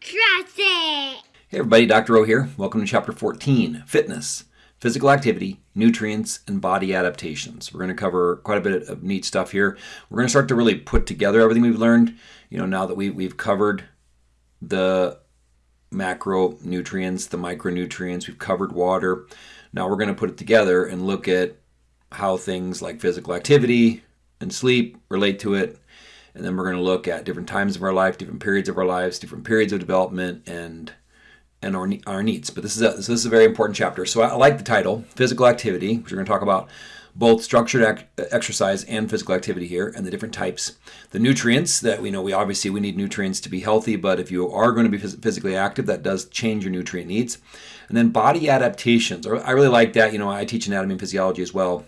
Trust it! Hey everybody, Dr. O here. Welcome to Chapter 14, Fitness, Physical Activity, Nutrients, and Body Adaptations. We're going to cover quite a bit of neat stuff here. We're going to start to really put together everything we've learned, you know, now that we, we've covered the macronutrients, the micronutrients, we've covered water. Now we're going to put it together and look at how things like physical activity and sleep relate to it. And then we're going to look at different times of our life, different periods of our lives, different periods of development, and and our, our needs. But this is a, this is a very important chapter. So I like the title, Physical Activity, which we're going to talk about both structured exercise and physical activity here and the different types. The nutrients that we know, we obviously we need nutrients to be healthy, but if you are going to be physically active, that does change your nutrient needs. And then body adaptations. I really like that. You know, I teach anatomy and physiology as well.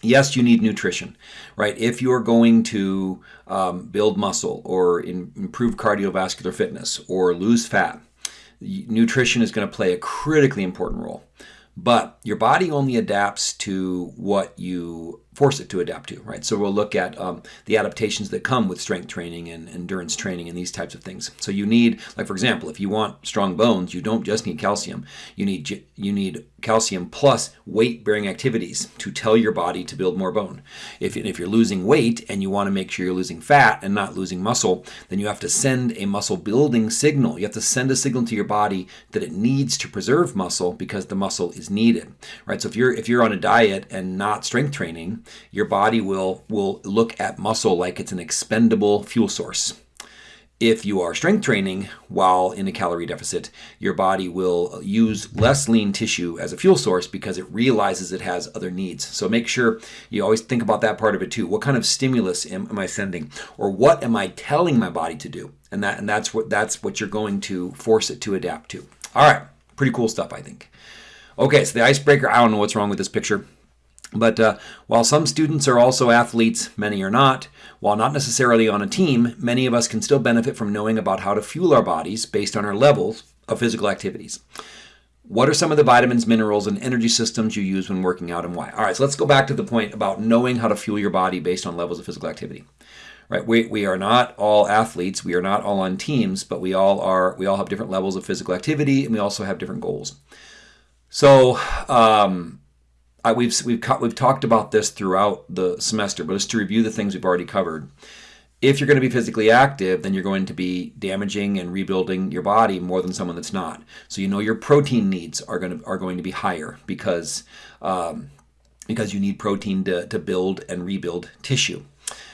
Yes, you need nutrition, right? If you're going to um, build muscle or in, improve cardiovascular fitness or lose fat, nutrition is going to play a critically important role. But your body only adapts to what you force it to adapt to, right? So we'll look at um, the adaptations that come with strength training and endurance training and these types of things. So you need, like for example, if you want strong bones, you don't just need calcium. You need you need calcium plus weight-bearing activities to tell your body to build more bone. If, if you're losing weight and you want to make sure you're losing fat and not losing muscle, then you have to send a muscle building signal. You have to send a signal to your body that it needs to preserve muscle because the muscle is needed, right? So if you're if you're on a diet and not strength training, your body will, will look at muscle like it's an expendable fuel source. If you are strength training while in a calorie deficit, your body will use less lean tissue as a fuel source because it realizes it has other needs. So make sure you always think about that part of it too. What kind of stimulus am, am I sending? Or what am I telling my body to do? And that and that's what that's what you're going to force it to adapt to. All right, pretty cool stuff, I think. Okay, so the icebreaker, I don't know what's wrong with this picture. But uh, while some students are also athletes, many are not. While not necessarily on a team, many of us can still benefit from knowing about how to fuel our bodies based on our levels of physical activities. What are some of the vitamins, minerals, and energy systems you use when working out and why? All right, so let's go back to the point about knowing how to fuel your body based on levels of physical activity. Right, we, we are not all athletes, we are not all on teams, but we all are we all have different levels of physical activity and we also have different goals. So um, I, we've we've we've talked about this throughout the semester, but just to review the things we've already covered. If you're going to be physically active, then you're going to be damaging and rebuilding your body more than someone that's not. So you know your protein needs are going to are going to be higher because um, because you need protein to, to build and rebuild tissue.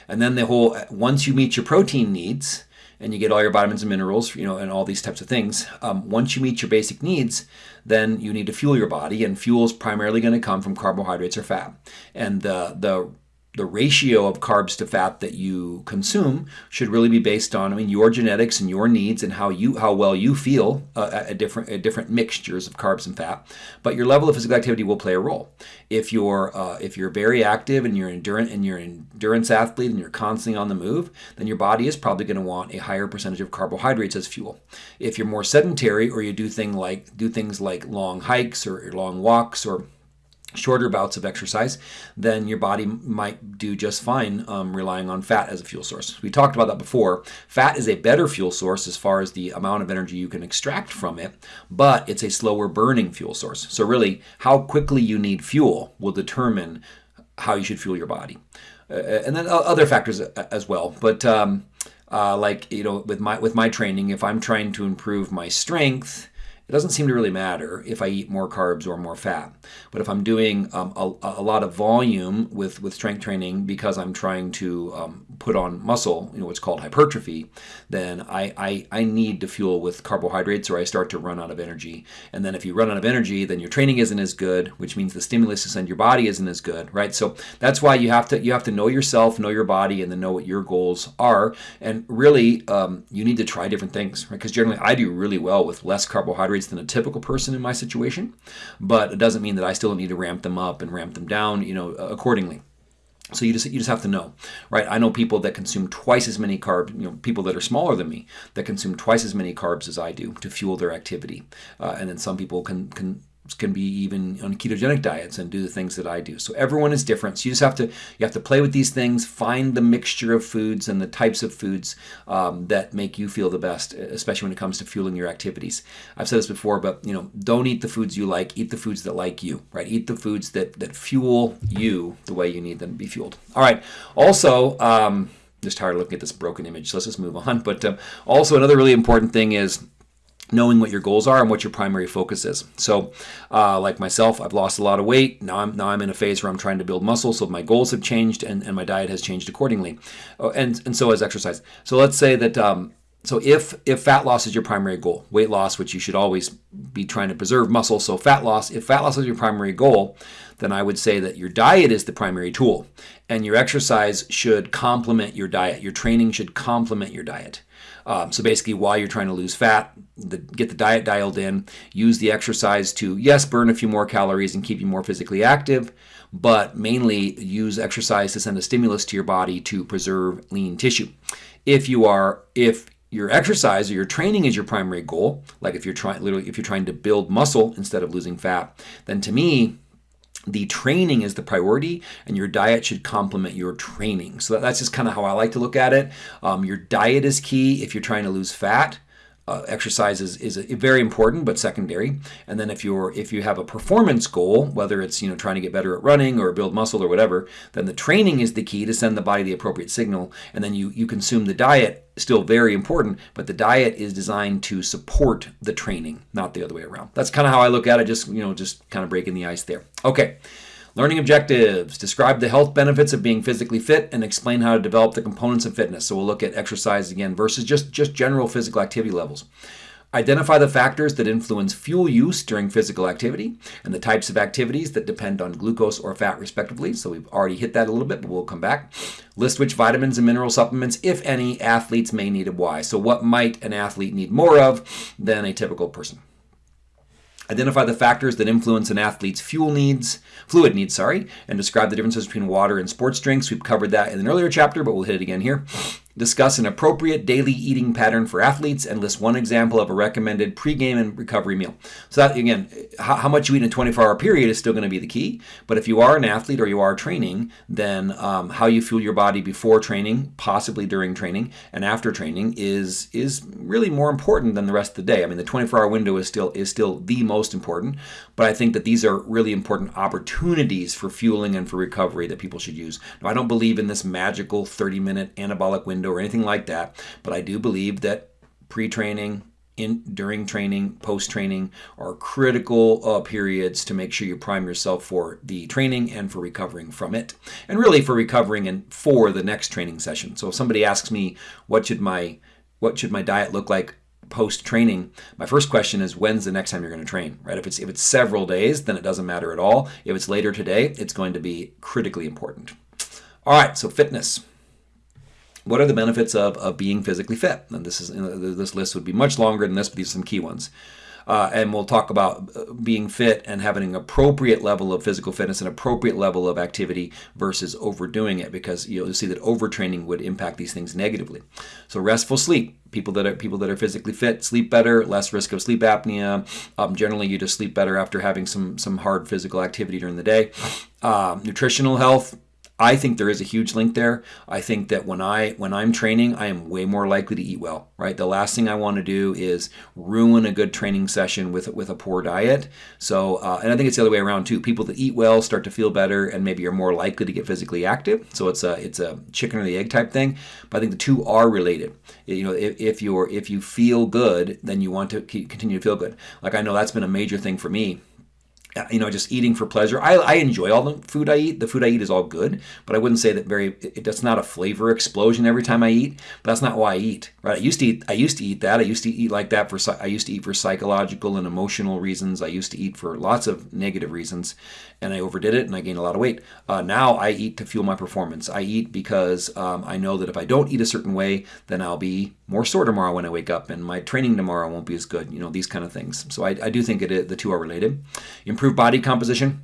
And then the whole once you meet your protein needs, and you get all your vitamins and minerals, you know, and all these types of things. Um, once you meet your basic needs, then you need to fuel your body, and fuel is primarily going to come from carbohydrates or fat. And the the the ratio of carbs to fat that you consume should really be based on I mean your genetics and your needs and how you how well you feel uh, at different at different mixtures of carbs and fat. But your level of physical activity will play a role. If you're uh, if you're very active and you're endurance and you're an endurance athlete and you're constantly on the move, then your body is probably going to want a higher percentage of carbohydrates as fuel. If you're more sedentary or you do thing like do things like long hikes or long walks or shorter bouts of exercise, then your body might do just fine um, relying on fat as a fuel source. We talked about that before. Fat is a better fuel source as far as the amount of energy you can extract from it, but it's a slower burning fuel source. So really, how quickly you need fuel will determine how you should fuel your body. Uh, and then other factors as well. But um, uh, like, you know, with my, with my training, if I'm trying to improve my strength, it doesn't seem to really matter if I eat more carbs or more fat. But if I'm doing um, a, a, lot of volume with, with strength training because I'm trying to um, put on muscle, you know, what's called hypertrophy, then I, I, I need to fuel with carbohydrates or I start to run out of energy. And then if you run out of energy, then your training isn't as good, which means the stimulus to send your body isn't as good, right? So that's why you have to you have to know yourself, know your body, and then know what your goals are. And really, um, you need to try different things, right? Because generally, I do really well with less carbohydrates carbohydrates than a typical person in my situation, but it doesn't mean that I still need to ramp them up and ramp them down, you know, accordingly. So you just you just have to know, right? I know people that consume twice as many carbs, you know, people that are smaller than me that consume twice as many carbs as I do to fuel their activity, uh, and then some people can can can be even on ketogenic diets and do the things that I do. So everyone is different. So you just have to you have to play with these things, find the mixture of foods and the types of foods um, that make you feel the best, especially when it comes to fueling your activities. I've said this before, but you know, don't eat the foods you like. Eat the foods that like you. Right? Eat the foods that that fuel you the way you need them to be fueled. All right. Also. Um, just tired of looking at this broken image, so let's just move on. But um, also, another really important thing is knowing what your goals are and what your primary focus is. So, uh, like myself, I've lost a lot of weight. Now I'm now I'm in a phase where I'm trying to build muscle. So my goals have changed and, and my diet has changed accordingly, oh, and and so has exercise. So let's say that. Um, so if if fat loss is your primary goal, weight loss, which you should always be trying to preserve muscle, so fat loss, if fat loss is your primary goal, then I would say that your diet is the primary tool, and your exercise should complement your diet. Your training should complement your diet. Um, so basically, while you're trying to lose fat, the, get the diet dialed in, use the exercise to, yes, burn a few more calories and keep you more physically active, but mainly use exercise to send a stimulus to your body to preserve lean tissue. If you are, if your exercise or your training is your primary goal, like if you're trying, literally, if you're trying to build muscle instead of losing fat, then to me, the training is the priority and your diet should complement your training. So that's just kind of how I like to look at it. Um, your diet is key if you're trying to lose fat uh, exercise is, is very important but secondary. And then if you're if you have a performance goal whether it's you know trying to get better at running or build muscle or whatever then the training is the key to send the body the appropriate signal. And then you you consume the diet still very important but the diet is designed to support the training not the other way around. That's kind of how i look at it just you know just kind of breaking the ice there. Okay Learning objectives. Describe the health benefits of being physically fit and explain how to develop the components of fitness. So we'll look at exercise again versus just, just general physical activity levels. Identify the factors that influence fuel use during physical activity and the types of activities that depend on glucose or fat, respectively. So we've already hit that a little bit, but we'll come back. List which vitamins and mineral supplements, if any, athletes may need and why. So, what might an athlete need more of than a typical person? Identify the factors that influence an athlete's fuel needs, fluid needs, sorry, and describe the differences between water and sports drinks. We've covered that in an earlier chapter, but we'll hit it again here. Discuss an appropriate daily eating pattern for athletes and list one example of a recommended pregame and recovery meal. So that again, how, how much you eat in a 24-hour period is still going to be the key. But if you are an athlete or you are training, then um, how you fuel your body before training, possibly during training, and after training is is really more important than the rest of the day. I mean, the 24-hour window is still is still the most important. But I think that these are really important opportunities for fueling and for recovery that people should use. Now, I don't believe in this magical 30-minute anabolic window or anything like that. But I do believe that pre-training, in during training, post training are critical uh, periods to make sure you prime yourself for the training and for recovering from it, and really for recovering and for the next training session. So if somebody asks me what should my what should my diet look like post training, my first question is when's the next time you're going to train, right? If it's if it's several days, then it doesn't matter at all. If it's later today, it's going to be critically important. All right, so fitness what are the benefits of, of being physically fit? And this is this list would be much longer than this, but these are some key ones. Uh, and we'll talk about uh, being fit and having an appropriate level of physical fitness, an appropriate level of activity versus overdoing it, because you'll see that overtraining would impact these things negatively. So restful sleep. People that are people that are physically fit sleep better, less risk of sleep apnea. Um, generally, you just sleep better after having some some hard physical activity during the day. Uh, nutritional health I think there is a huge link there. I think that when I when I'm training, I am way more likely to eat well. Right. The last thing I want to do is ruin a good training session with with a poor diet. So, uh, and I think it's the other way around too. People that eat well start to feel better and maybe are more likely to get physically active. So it's a it's a chicken or the egg type thing. But I think the two are related. You know, if, if you're if you feel good, then you want to continue to feel good. Like I know that's been a major thing for me Uh, you know, just eating for pleasure. I, I enjoy all the food I eat. The food I eat is all good, but I wouldn't say that very. It, that's not a flavor explosion every time I eat. But that's not why I eat. Right? I used to eat. I used to eat that. I used to eat like that for. I used to eat for psychological and emotional reasons. I used to eat for lots of negative reasons, and I overdid it and I gained a lot of weight. Uh, now I eat to fuel my performance. I eat because um, I know that if I don't eat a certain way, then I'll be more sore tomorrow when I wake up, and my training tomorrow won't be as good. You know these kind of things. So I, I do think it, the two are related. Improved body composition.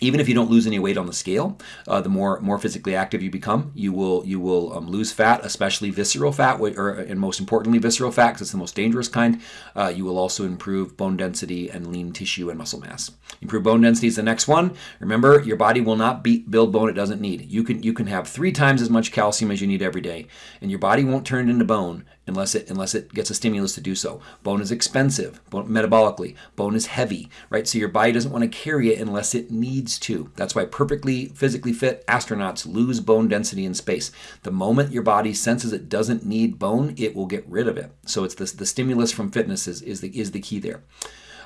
Even if you don't lose any weight on the scale, uh, the more more physically active you become, you will you will um, lose fat, especially visceral fat, or and most importantly visceral fat, because it's the most dangerous kind. Uh, you will also improve bone density and lean tissue and muscle mass. Improve bone density is the next one. Remember, your body will not beat, build bone it doesn't need. You can you can have three times as much calcium as you need every day, and your body won't turn it into bone unless it unless it gets a stimulus to do so. Bone is expensive bone, metabolically. Bone is heavy, right? So your body doesn't want to carry it unless it needs to. That's why perfectly physically fit astronauts lose bone density in space. The moment your body senses it doesn't need bone, it will get rid of it. So it's this, the stimulus from fitness is, is the is the key there.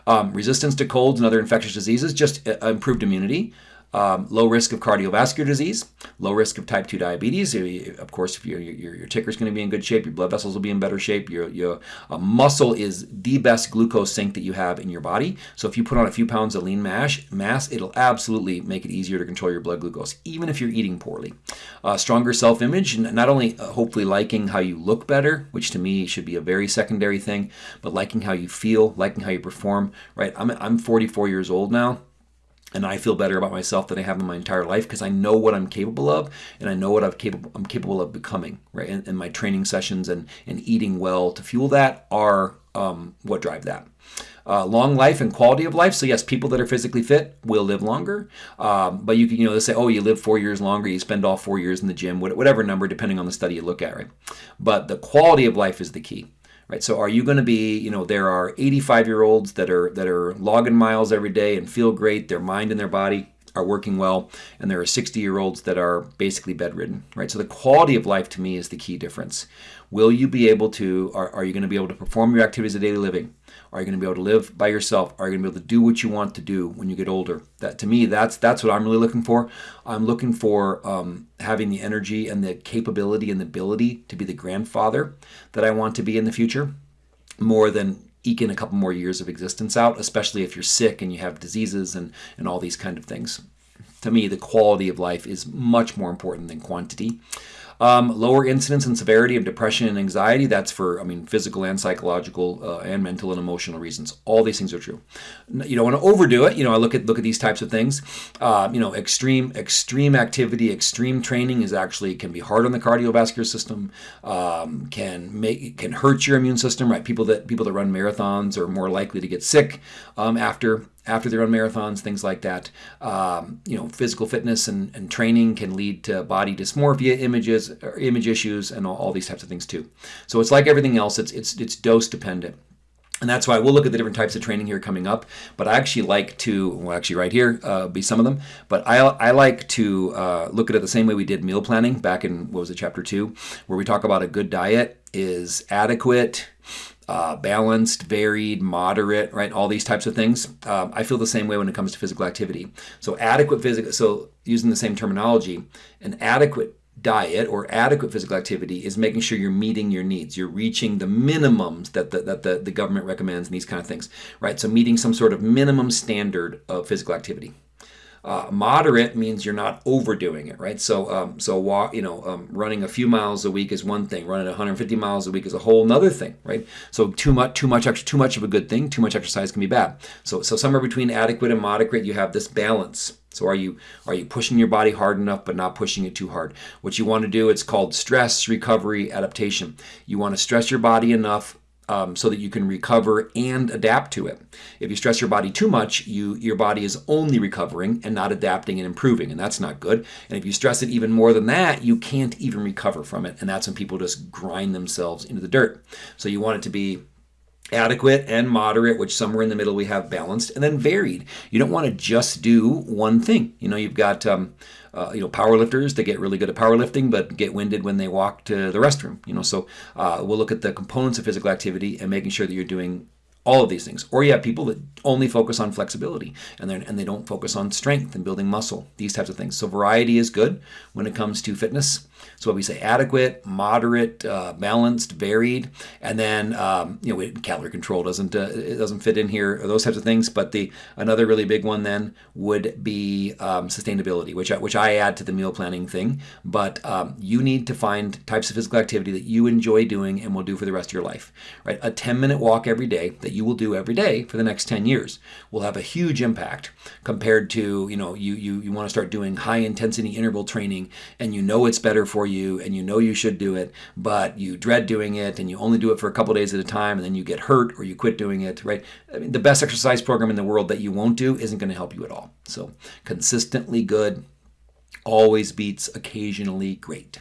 Um, resistance to colds and other infectious diseases, just uh, improved immunity um, low risk of cardiovascular disease, low risk of type 2 diabetes. Of course, if your, your, your ticker is going to be in good shape, your blood vessels will be in better shape. Your, your uh, muscle is the best glucose sink that you have in your body. So if you put on a few pounds of lean mass, mass it'll absolutely make it easier to control your blood glucose, even if you're eating poorly. Uh, stronger self-image, and not only uh, hopefully liking how you look better, which to me should be a very secondary thing, but liking how you feel, liking how you perform, right? I'm, I'm 44 years old now and I feel better about myself than I have in my entire life because I know what I'm capable of and I know what I'm capable I'm capable of becoming right and, and my training sessions and and eating well to fuel that are um, what drive that uh, long life and quality of life. So yes, people that are physically fit will live longer. Um, but you can, you know, they say, oh, you live four years longer. You spend all four years in the gym, whatever number, depending on the study you look at, right? But the quality of life is the key right? So are you going to be, you know, there are 85 year olds that are that are logging miles every day and feel great, their mind and their body are working well, and there are 60 year olds that are basically bedridden, right? So the quality of life to me is the key difference. Will you be able to, are, are you going to be able to perform your activities of daily living? Are you going to be able to live by yourself? Are you going to be able to do what you want to do when you get older? That to me, that's that's what I'm really looking for. I'm looking for um, having the energy and the capability and the ability to be the grandfather that I want to be in the future, more than eking a couple more years of existence out, especially if you're sick and you have diseases and and all these kind of things. To me, the quality of life is much more important than quantity. Um, lower incidence and severity of depression and anxiety. That's for, I mean, physical and psychological uh, and mental and emotional reasons. All these things are true. You don't want to overdo it. You know, I look at look at these types of things. Uh, you know, extreme extreme activity, extreme training is actually can be hard on the cardiovascular system. Um, can make can hurt your immune system. Right? People that people that run marathons are more likely to get sick um, after after they run marathons, things like that. Um, you know, physical fitness and, and training can lead to body dysmorphia images, or image issues, and all, all these types of things too. So it's like everything else; it's it's it's dose dependent. And that's why we'll look at the different types of training here coming up. But I actually like to, well, actually right here uh, be some of them. But I, I like to uh, look at it the same way we did meal planning back in, what was it, chapter two, where we talk about a good diet is adequate, uh, balanced, varied, moderate, right? All these types of things. Um, I feel the same way when it comes to physical activity. So adequate physical, so using the same terminology, an adequate diet or adequate physical activity is making sure you're meeting your needs. You're reaching the minimums that the, that the, the government recommends and these kind of things, right? So meeting some sort of minimum standard of physical activity. Uh, moderate means you're not overdoing it, right? So, um, so walk, you know, um, running a few miles a week is one thing. Running 150 miles a week is a whole another thing, right? So, too much, too much, too much of a good thing. Too much exercise can be bad. So, so somewhere between adequate and moderate, you have this balance. So, are you are you pushing your body hard enough, but not pushing it too hard? What you want to do, it's called stress recovery adaptation. You want to stress your body enough um, so that you can recover and adapt to it. If you stress your body too much, you your body is only recovering and not adapting and improving, and that's not good. And if you stress it even more than that, you can't even recover from it, and that's when people just grind themselves into the dirt. So you want it to be adequate and moderate, which somewhere in the middle we have balanced, and then varied. You don't want to just do one thing. You know, you've got um, uh, you know powerlifters that get really good at powerlifting, but get winded when they walk to the restroom. You know, so uh, we'll look at the components of physical activity and making sure that you're doing all of these things. Or you have people that only focus on flexibility and, then and they don't focus on strength and building muscle, these types of things. So variety is good when it comes to fitness. So what we say adequate, moderate, uh, balanced, varied, and then um, you know calorie control doesn't uh, it doesn't fit in here or those types of things. But the another really big one then would be um, sustainability, which I, which I add to the meal planning thing. But um, you need to find types of physical activity that you enjoy doing and will do for the rest of your life. Right, a 10 minute walk every day that you will do every day for the next 10 years will have a huge impact compared to, you know, you, you, you want to start doing high intensity interval training and you know it's better for you and you know you should do it, but you dread doing it and you only do it for a couple days at a time and then you get hurt or you quit doing it, right? I mean, the best exercise program in the world that you won't do isn't going to help you at all. So consistently good always beats occasionally great.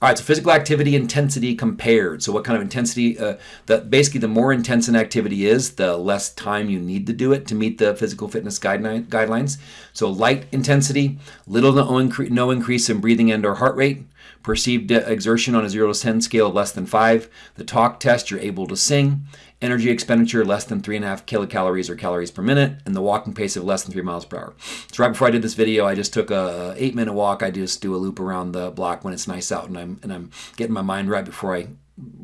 All right, so physical activity intensity compared. So what kind of intensity? Uh, the, basically, the more intense an activity is, the less time you need to do it to meet the physical fitness guideline, guidelines. So light intensity, little to no, incre no increase in breathing and or heart rate. Perceived exertion on a 0 to 10 scale less than 5. The talk test, you're able to sing energy expenditure less than 3.5 kilocalories or calories per minute, and the walking pace of less than 3 miles per hour. So right before I did this video, I just took a 8 minute walk. I just do a loop around the block when it's nice out and I'm, and I'm getting my mind right before I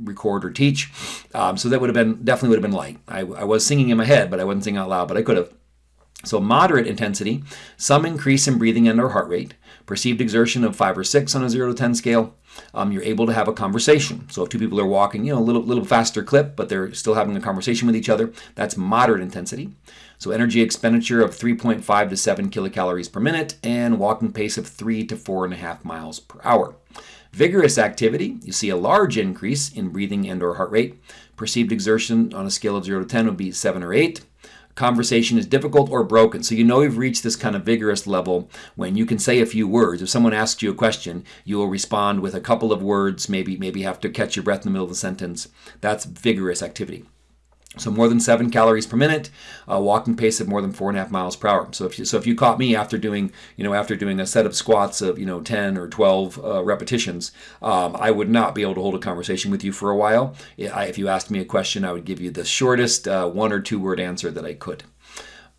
record or teach. Um, so that would have been, definitely would have been light. I, I was singing in my head, but I wasn't singing out loud, but I could have. So moderate intensity, some increase in breathing and or heart rate, perceived exertion of 5 or 6 on a 0 to 10 scale, um, you're able to have a conversation. So if two people are walking, you know, a little, little faster clip, but they're still having a conversation with each other, that's moderate intensity. So energy expenditure of 3.5 to 7 kilocalories per minute and walking pace of 3 to 4.5 miles per hour. Vigorous activity, you see a large increase in breathing and or heart rate. Perceived exertion on a scale of 0 to 10 would be 7 or 8 conversation is difficult or broken. So you know you've reached this kind of vigorous level when you can say a few words. If someone asks you a question, you will respond with a couple of words, maybe maybe have to catch your breath in the middle of the sentence. That's vigorous activity. So more than seven calories per minute, a walking pace of more than four and a half miles per hour. So if you, so if you caught me after doing you know after doing a set of squats of you know 10 or 12 uh, repetitions, um, I would not be able to hold a conversation with you for a while. If you asked me a question, I would give you the shortest uh, one or two word answer that I could.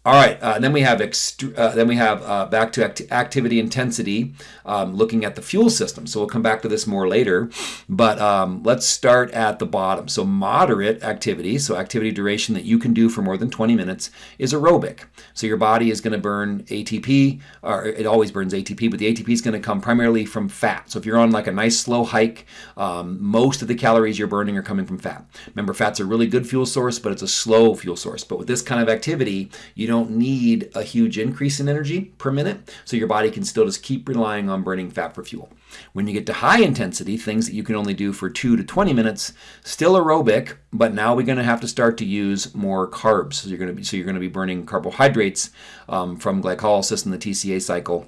All right, uh, then we have uh, then we have uh, back to act activity intensity, um, looking at the fuel system. So we'll come back to this more later, but um, let's start at the bottom. So moderate activity, so activity duration that you can do for more than 20 minutes, is aerobic. So your body is going to burn ATP, or it always burns ATP, but the ATP is going to come primarily from fat. So if you're on like a nice slow hike, um, most of the calories you're burning are coming from fat. Remember, fat's a really good fuel source, but it's a slow fuel source. But with this kind of activity, you don't don't need a huge increase in energy per minute, so your body can still just keep relying on burning fat for fuel. When you get to high intensity, things that you can only do for 2 to 20 minutes, still aerobic, but now we're going to have to start to use more carbs. So you're going to be so you're going to be burning carbohydrates um, from glycolysis in the TCA cycle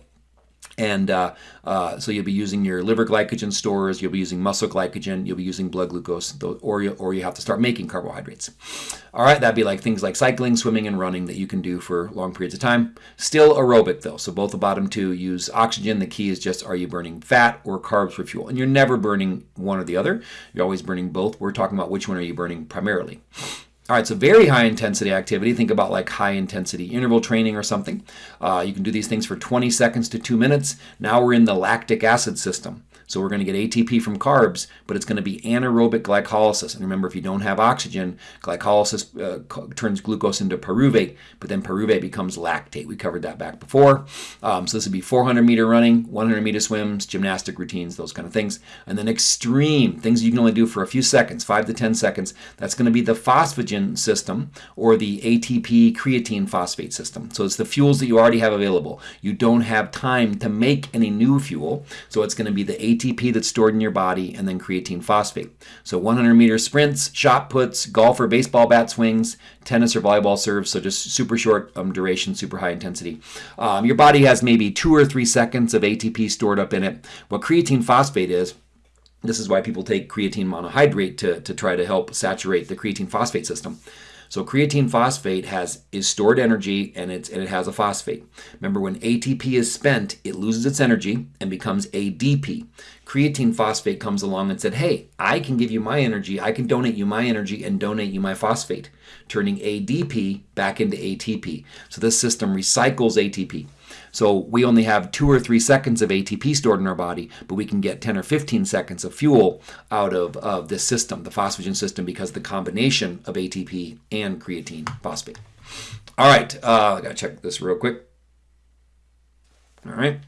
and uh, uh, so you'll be using your liver glycogen stores, you'll be using muscle glycogen, you'll be using blood glucose, or you, or you have to start making carbohydrates. All right, that'd be like things like cycling, swimming, and running that you can do for long periods of time. Still aerobic though, so both the bottom two use oxygen. The key is just are you burning fat or carbs for fuel? And you're never burning one or the other. You're always burning both. We're talking about which one are you burning primarily. All right, so very high intensity activity. Think about like high intensity interval training or something. Uh, you can do these things for 20 seconds to two minutes. Now we're in the lactic acid system. So we're going to get ATP from carbs, but it's going to be anaerobic glycolysis. And remember, if you don't have oxygen, glycolysis uh, turns glucose into pyruvate, but then pyruvate becomes lactate. We covered that back before. Um, so this would be 400 meter running, 100 meter swims, gymnastic routines, those kind of things. And then extreme, things you can only do for a few seconds, 5 to 10 seconds. That's going to be the phosphagen system or the ATP creatine phosphate system. So it's the fuels that you already have available. You don't have time to make any new fuel. So it's going to be the ATP ATP that's stored in your body, and then creatine phosphate. So 100 meter sprints, shot puts, golf or baseball bat swings, tennis or volleyball serves, so just super short um, duration, super high intensity. Um, your body has maybe two or three seconds of ATP stored up in it. What creatine phosphate is, this is why people take creatine monohydrate to, to try to help saturate the creatine phosphate system. So creatine phosphate has is stored energy and it's and it has a phosphate. Remember when ATP is spent, it loses its energy and becomes ADP. Creatine phosphate comes along and said, "Hey, I can give you my energy. I can donate you my energy and donate you my phosphate." Turning ADP back into ATP. So this system recycles ATP. So we only have two or three seconds of ATP stored in our body, but we can get 10 or 15 seconds of fuel out of, of this system, the phosphagen system, because the combination of ATP and creatine phosphate. All right, uh, I gotta check this real quick. All right.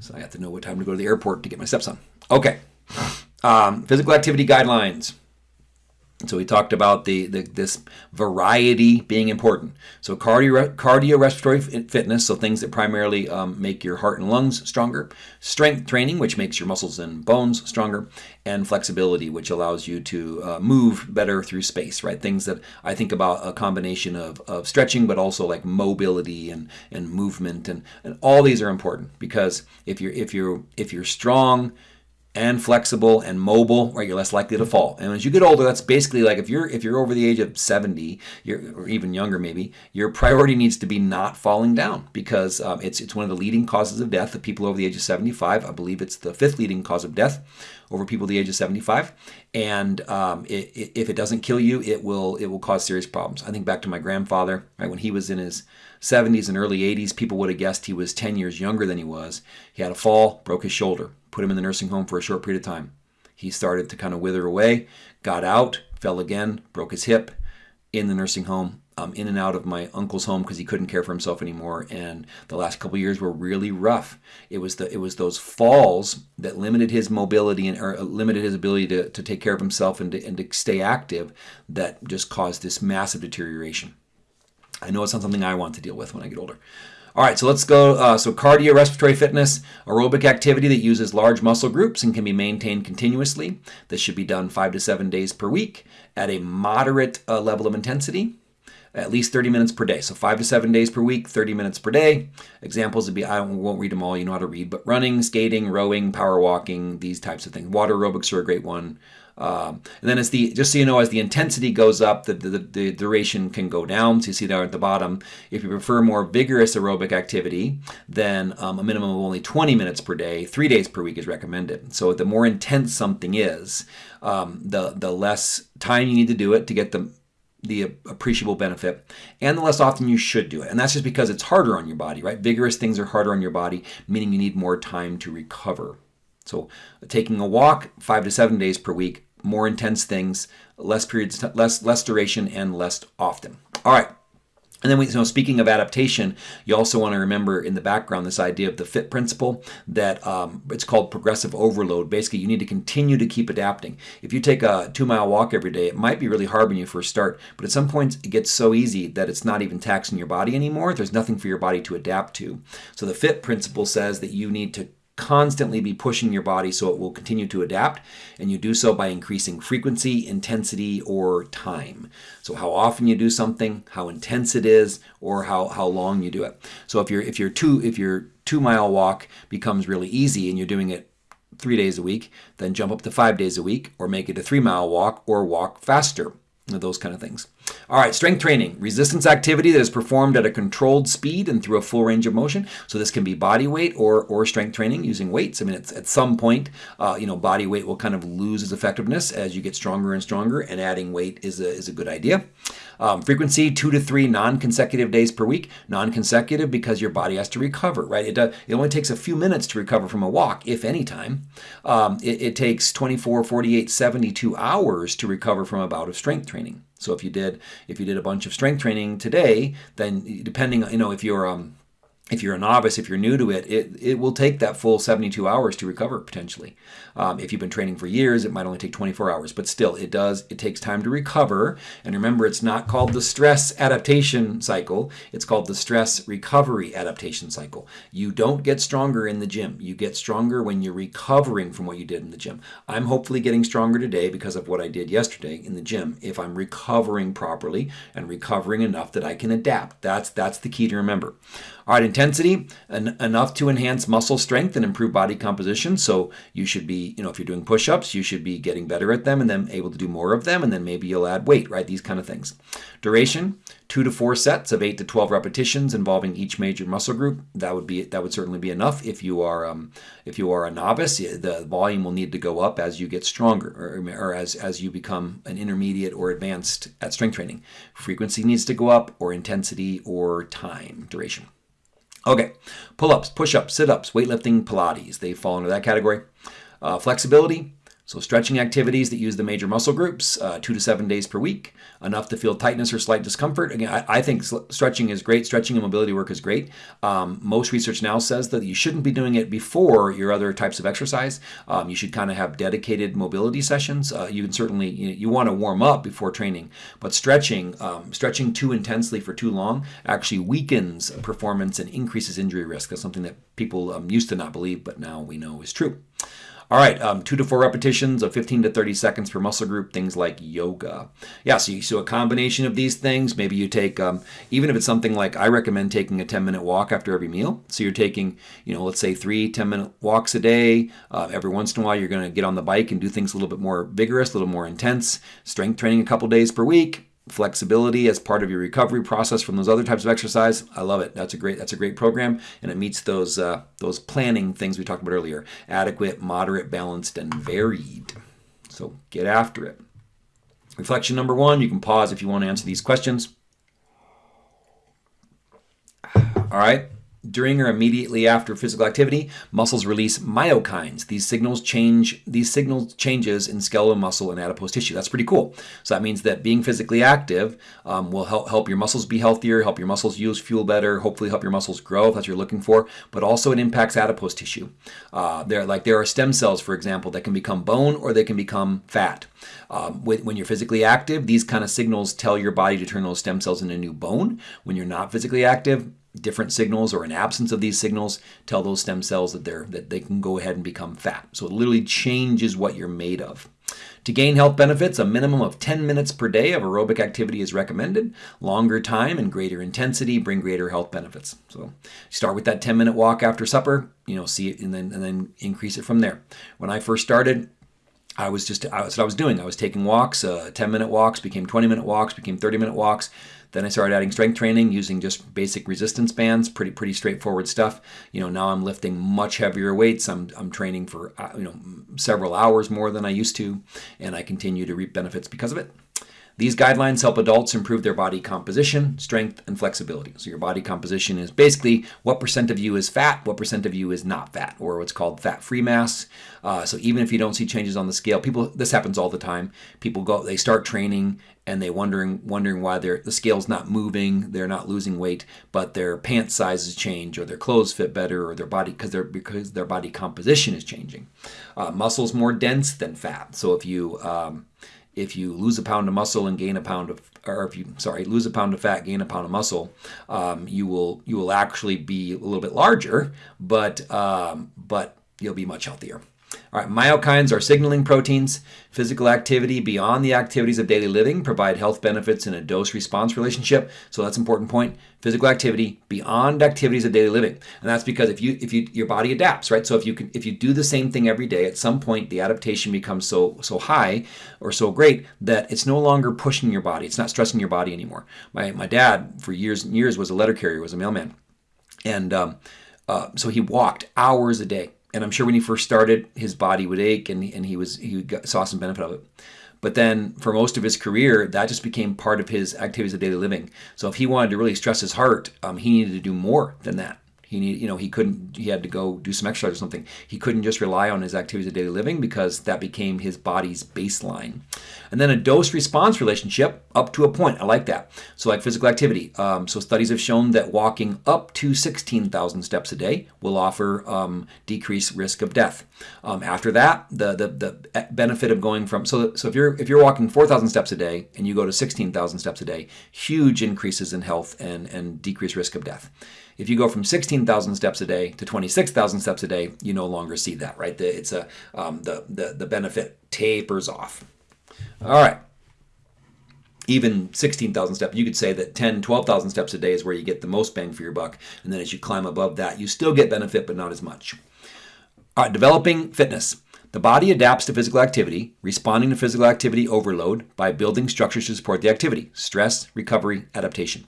So I have to know what time to go to the airport to get my steps on. Okay. Um, physical activity guidelines. So we talked about the, the, this variety being important. So cardio cardiorespiratory fitness, so things that primarily um, make your heart and lungs stronger. Strength training, which makes your muscles and bones stronger, and flexibility, which allows you to uh, move better through space. Right, things that I think about a combination of, of stretching, but also like mobility and and movement, and, and all these are important because if you're if you're if you're strong and flexible and mobile, right, you're less likely to fall. And as you get older, that's basically like if you're if you're over the age of 70, or even younger maybe, your priority needs to be not falling down because um, it's it's one of the leading causes of death of people over the age of 75. I believe it's the fifth leading cause of death over people the age of 75. And um, it, it, if it doesn't kill you, it will it will cause serious problems. I think back to my grandfather, right when he was in his 70s and early 80s, people would have guessed he was 10 years younger than he was. He had a fall, broke his shoulder put him in the nursing home for a short period of time. He started to kind of wither away, got out, fell again, broke his hip in the nursing home, um, in and out of my uncle's home because he couldn't care for himself anymore. And the last couple years were really rough. It was the it was those falls that limited his mobility and or limited his ability to, to take care of himself and to, and to stay active that just caused this massive deterioration. I know it's not something I want to deal with when I get older. All right, so let's go. Uh, so cardiorespiratory fitness, aerobic activity that uses large muscle groups and can be maintained continuously. This should be done five to seven days per week at a moderate uh, level of intensity, at least 30 minutes per day. So five to seven days per week, 30 minutes per day. Examples would be, I won't read them all, you know how to read, but running, skating, rowing, power walking, these types of things. Water aerobics are a great one. Um, and then as the just so you know, as the intensity goes up, the, the, the, duration can go down. So you see there at the bottom, if you prefer more vigorous aerobic activity, then um, a minimum of only 20 minutes per day, three days per week is recommended. So the more intense something is, um, the the less time you need to do it to get the the appreciable benefit and the less often you should do it. And that's just because it's harder on your body, right? Vigorous things are harder on your body, meaning you need more time to recover. So taking a walk five to seven days per week more intense things, less periods, less less duration, and less often. All right. And then, we, so speaking of adaptation, you also want to remember in the background this idea of the FIT principle that um, it's called progressive overload. Basically, you need to continue to keep adapting. If you take a two mile walk every day, it might be really hard when you first start, but at some point it gets so easy that it's not even taxing your body anymore. There's nothing for your body to adapt to. So the FIT principle says that you need to constantly be pushing your body so it will continue to adapt and you do so by increasing frequency intensity or time. So how often you do something how intense it is or how, how long you do it. So if you're if you're two if your two mile walk becomes really easy and you're doing it three days a week then jump up to five days a week or make it a three mile walk or walk faster those kind of things. All right, strength training, resistance activity that is performed at a controlled speed and through a full range of motion. So this can be body weight or, or strength training using weights. I mean, it's, at some point, uh, you know, body weight will kind of lose its effectiveness as you get stronger and stronger, and adding weight is a, is a good idea. Um, frequency, two to three non-consecutive days per week. Non-consecutive because your body has to recover, right? It, does, it only takes a few minutes to recover from a walk, if any time. Um, it, it takes 24, 48, 72 hours to recover from a bout of strength training. So if you did if you did a bunch of strength training today, then depending you know if you're um, if you're a novice, if you're new to it, it, it will take that full 72 hours to recover potentially. Um, if you've been training for years, it might only take 24 hours, but still, it does, it takes time to recover. And remember, it's not called the stress adaptation cycle, it's called the stress recovery adaptation cycle. You don't get stronger in the gym. You get stronger when you're recovering from what you did in the gym. I'm hopefully getting stronger today because of what I did yesterday in the gym if I'm recovering properly and recovering enough that I can adapt. That's, that's the key to remember. All right, intensity, en enough to enhance muscle strength and improve body composition. So you should be, you know, if you're doing push-ups, you should be getting better at them and then able to do more of them. And then maybe you'll add weight, right? These kind of things. Duration, two to four sets of eight to 12 repetitions involving each major muscle group. That would be, that would certainly be enough. If you are, um, if you are a novice, the volume will need to go up as you get stronger or, or as, as you become an intermediate or advanced at strength training. Frequency needs to go up or intensity or time duration. Okay, pull-ups, push-ups, sit-ups, weightlifting, Pilates. They fall into that category. Uh, flexibility, So stretching activities that use the major muscle groups, uh, two to seven days per week, enough to feel tightness or slight discomfort. Again, I, I think stretching is great. Stretching and mobility work is great. Um, most research now says that you shouldn't be doing it before your other types of exercise. Um, you should kind of have dedicated mobility sessions. Uh, you can certainly you, you want to warm up before training, but stretching, um, stretching too intensely for too long actually weakens performance and increases injury risk. That's something that people um, used to not believe, but now we know is true. All right, um, two to four repetitions of 15 to 30 seconds per muscle group, things like yoga. Yeah, so, you, so a combination of these things, maybe you take, um, even if it's something like I recommend taking a 10 minute walk after every meal. So you're taking, you know, let's say three 10 minute walks a day. Uh, every once in a while, you're going to get on the bike and do things a little bit more vigorous, a little more intense. Strength training a couple days per week flexibility as part of your recovery process from those other types of exercise. I love it. That's a great that's a great program, and it meets those uh, those planning things we talked about earlier: adequate, moderate, balanced, and varied. So get after it. Reflection number one. You can pause if you want to answer these questions. All right. During or immediately after physical activity, muscles release myokines. These signals change these signals changes in skeletal muscle and adipose tissue. That's pretty cool. So that means that being physically active um, will help help your muscles be healthier, help your muscles use fuel better, hopefully help your muscles grow if that's what you're looking for. But also it impacts adipose tissue. Uh, there like there are stem cells, for example, that can become bone or they can become fat. Um, when you're physically active, these kind of signals tell your body to turn those stem cells into new bone. When you're not physically active, different signals or an absence of these signals tell those stem cells that they're that they can go ahead and become fat. So it literally changes what you're made of. To gain health benefits, a minimum of 10 minutes per day of aerobic activity is recommended. Longer time and greater intensity bring greater health benefits. So start with that 10 minute walk after supper, you know, see it and then and then increase it from there. When I first started, I was just that's what I was doing. I was taking walks, uh, 10 minute walks, became 20 minute walks, became 30 minute walks. Then I started adding strength training using just basic resistance bands, pretty pretty straightforward stuff. You know, now I'm lifting much heavier weights. I'm I'm training for uh, you know several hours more than I used to, and I continue to reap benefits because of it. These guidelines help adults improve their body composition, strength, and flexibility. So your body composition is basically what percent of you is fat, what percent of you is not fat, or what's called fat-free mass. Uh, so even if you don't see changes on the scale, people this happens all the time. People go, they start training and they wondering wondering why their the scale's not moving, they're not losing weight, but their pant sizes change, or their clothes fit better, or their body because their because their body composition is changing. Uh, muscle's more dense than fat, so if you um, if you lose a pound of muscle and gain a pound of or if you sorry lose a pound of fat gain a pound of muscle um, you will you will actually be a little bit larger but um, but you'll be much healthier all right, myokines are signaling proteins. Physical activity beyond the activities of daily living provide health benefits in a dose-response relationship. So that's an important point. Physical activity beyond activities of daily living, and that's because if you if you your body adapts, right? So if you can if you do the same thing every day, at some point the adaptation becomes so so high or so great that it's no longer pushing your body. It's not stressing your body anymore. My my dad for years and years was a letter carrier, was a mailman, and um, uh, so he walked hours a day and I'm sure when he first started, his body would ache, and and he was he got, saw some benefit of it. But then for most of his career, that just became part of his activities of daily living. So if he wanted to really stress his heart, um, he needed to do more than that. He need, you know, he couldn't. He had to go do some exercise or something. He couldn't just rely on his activities of daily living because that became his body's baseline. And then a dose-response relationship up to a point. I like that. So like physical activity. Um, so studies have shown that walking up to 16,000 steps a day will offer um, decreased risk of death. Um, after that, the, the the benefit of going from so so if you're if you're walking 4,000 steps a day and you go to 16,000 steps a day, huge increases in health and and decreased risk of death. If you go from 16,000 steps a day to 26,000 steps a day, you no longer see that, right? The, it's a um, the, the the benefit tapers off. All right. Even 16,000 steps, you could say that 10, 12,000 steps a day is where you get the most bang for your buck. And then as you climb above that, you still get benefit, but not as much. All right, developing fitness. The body adapts to physical activity, responding to physical activity overload by building structures to support the activity stress, recovery, adaptation.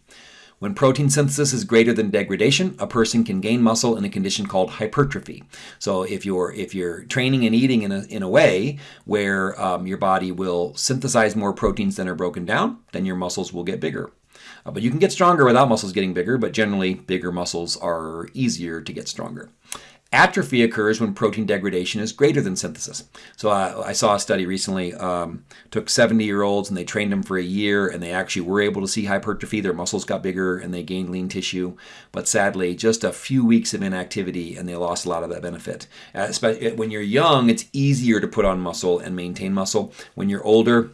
When protein synthesis is greater than degradation, a person can gain muscle in a condition called hypertrophy. So if you're if you're training and eating in a, in a way where um, your body will synthesize more proteins than are broken down, then your muscles will get bigger. Uh, but you can get stronger without muscles getting bigger, but generally bigger muscles are easier to get stronger. Atrophy occurs when protein degradation is greater than synthesis. So uh, I saw a study recently, um, took 70 year olds and they trained them for a year and they actually were able to see hypertrophy. Their muscles got bigger and they gained lean tissue. But sadly, just a few weeks of inactivity and they lost a lot of that benefit. Uh, when you're young, it's easier to put on muscle and maintain muscle. When you're older,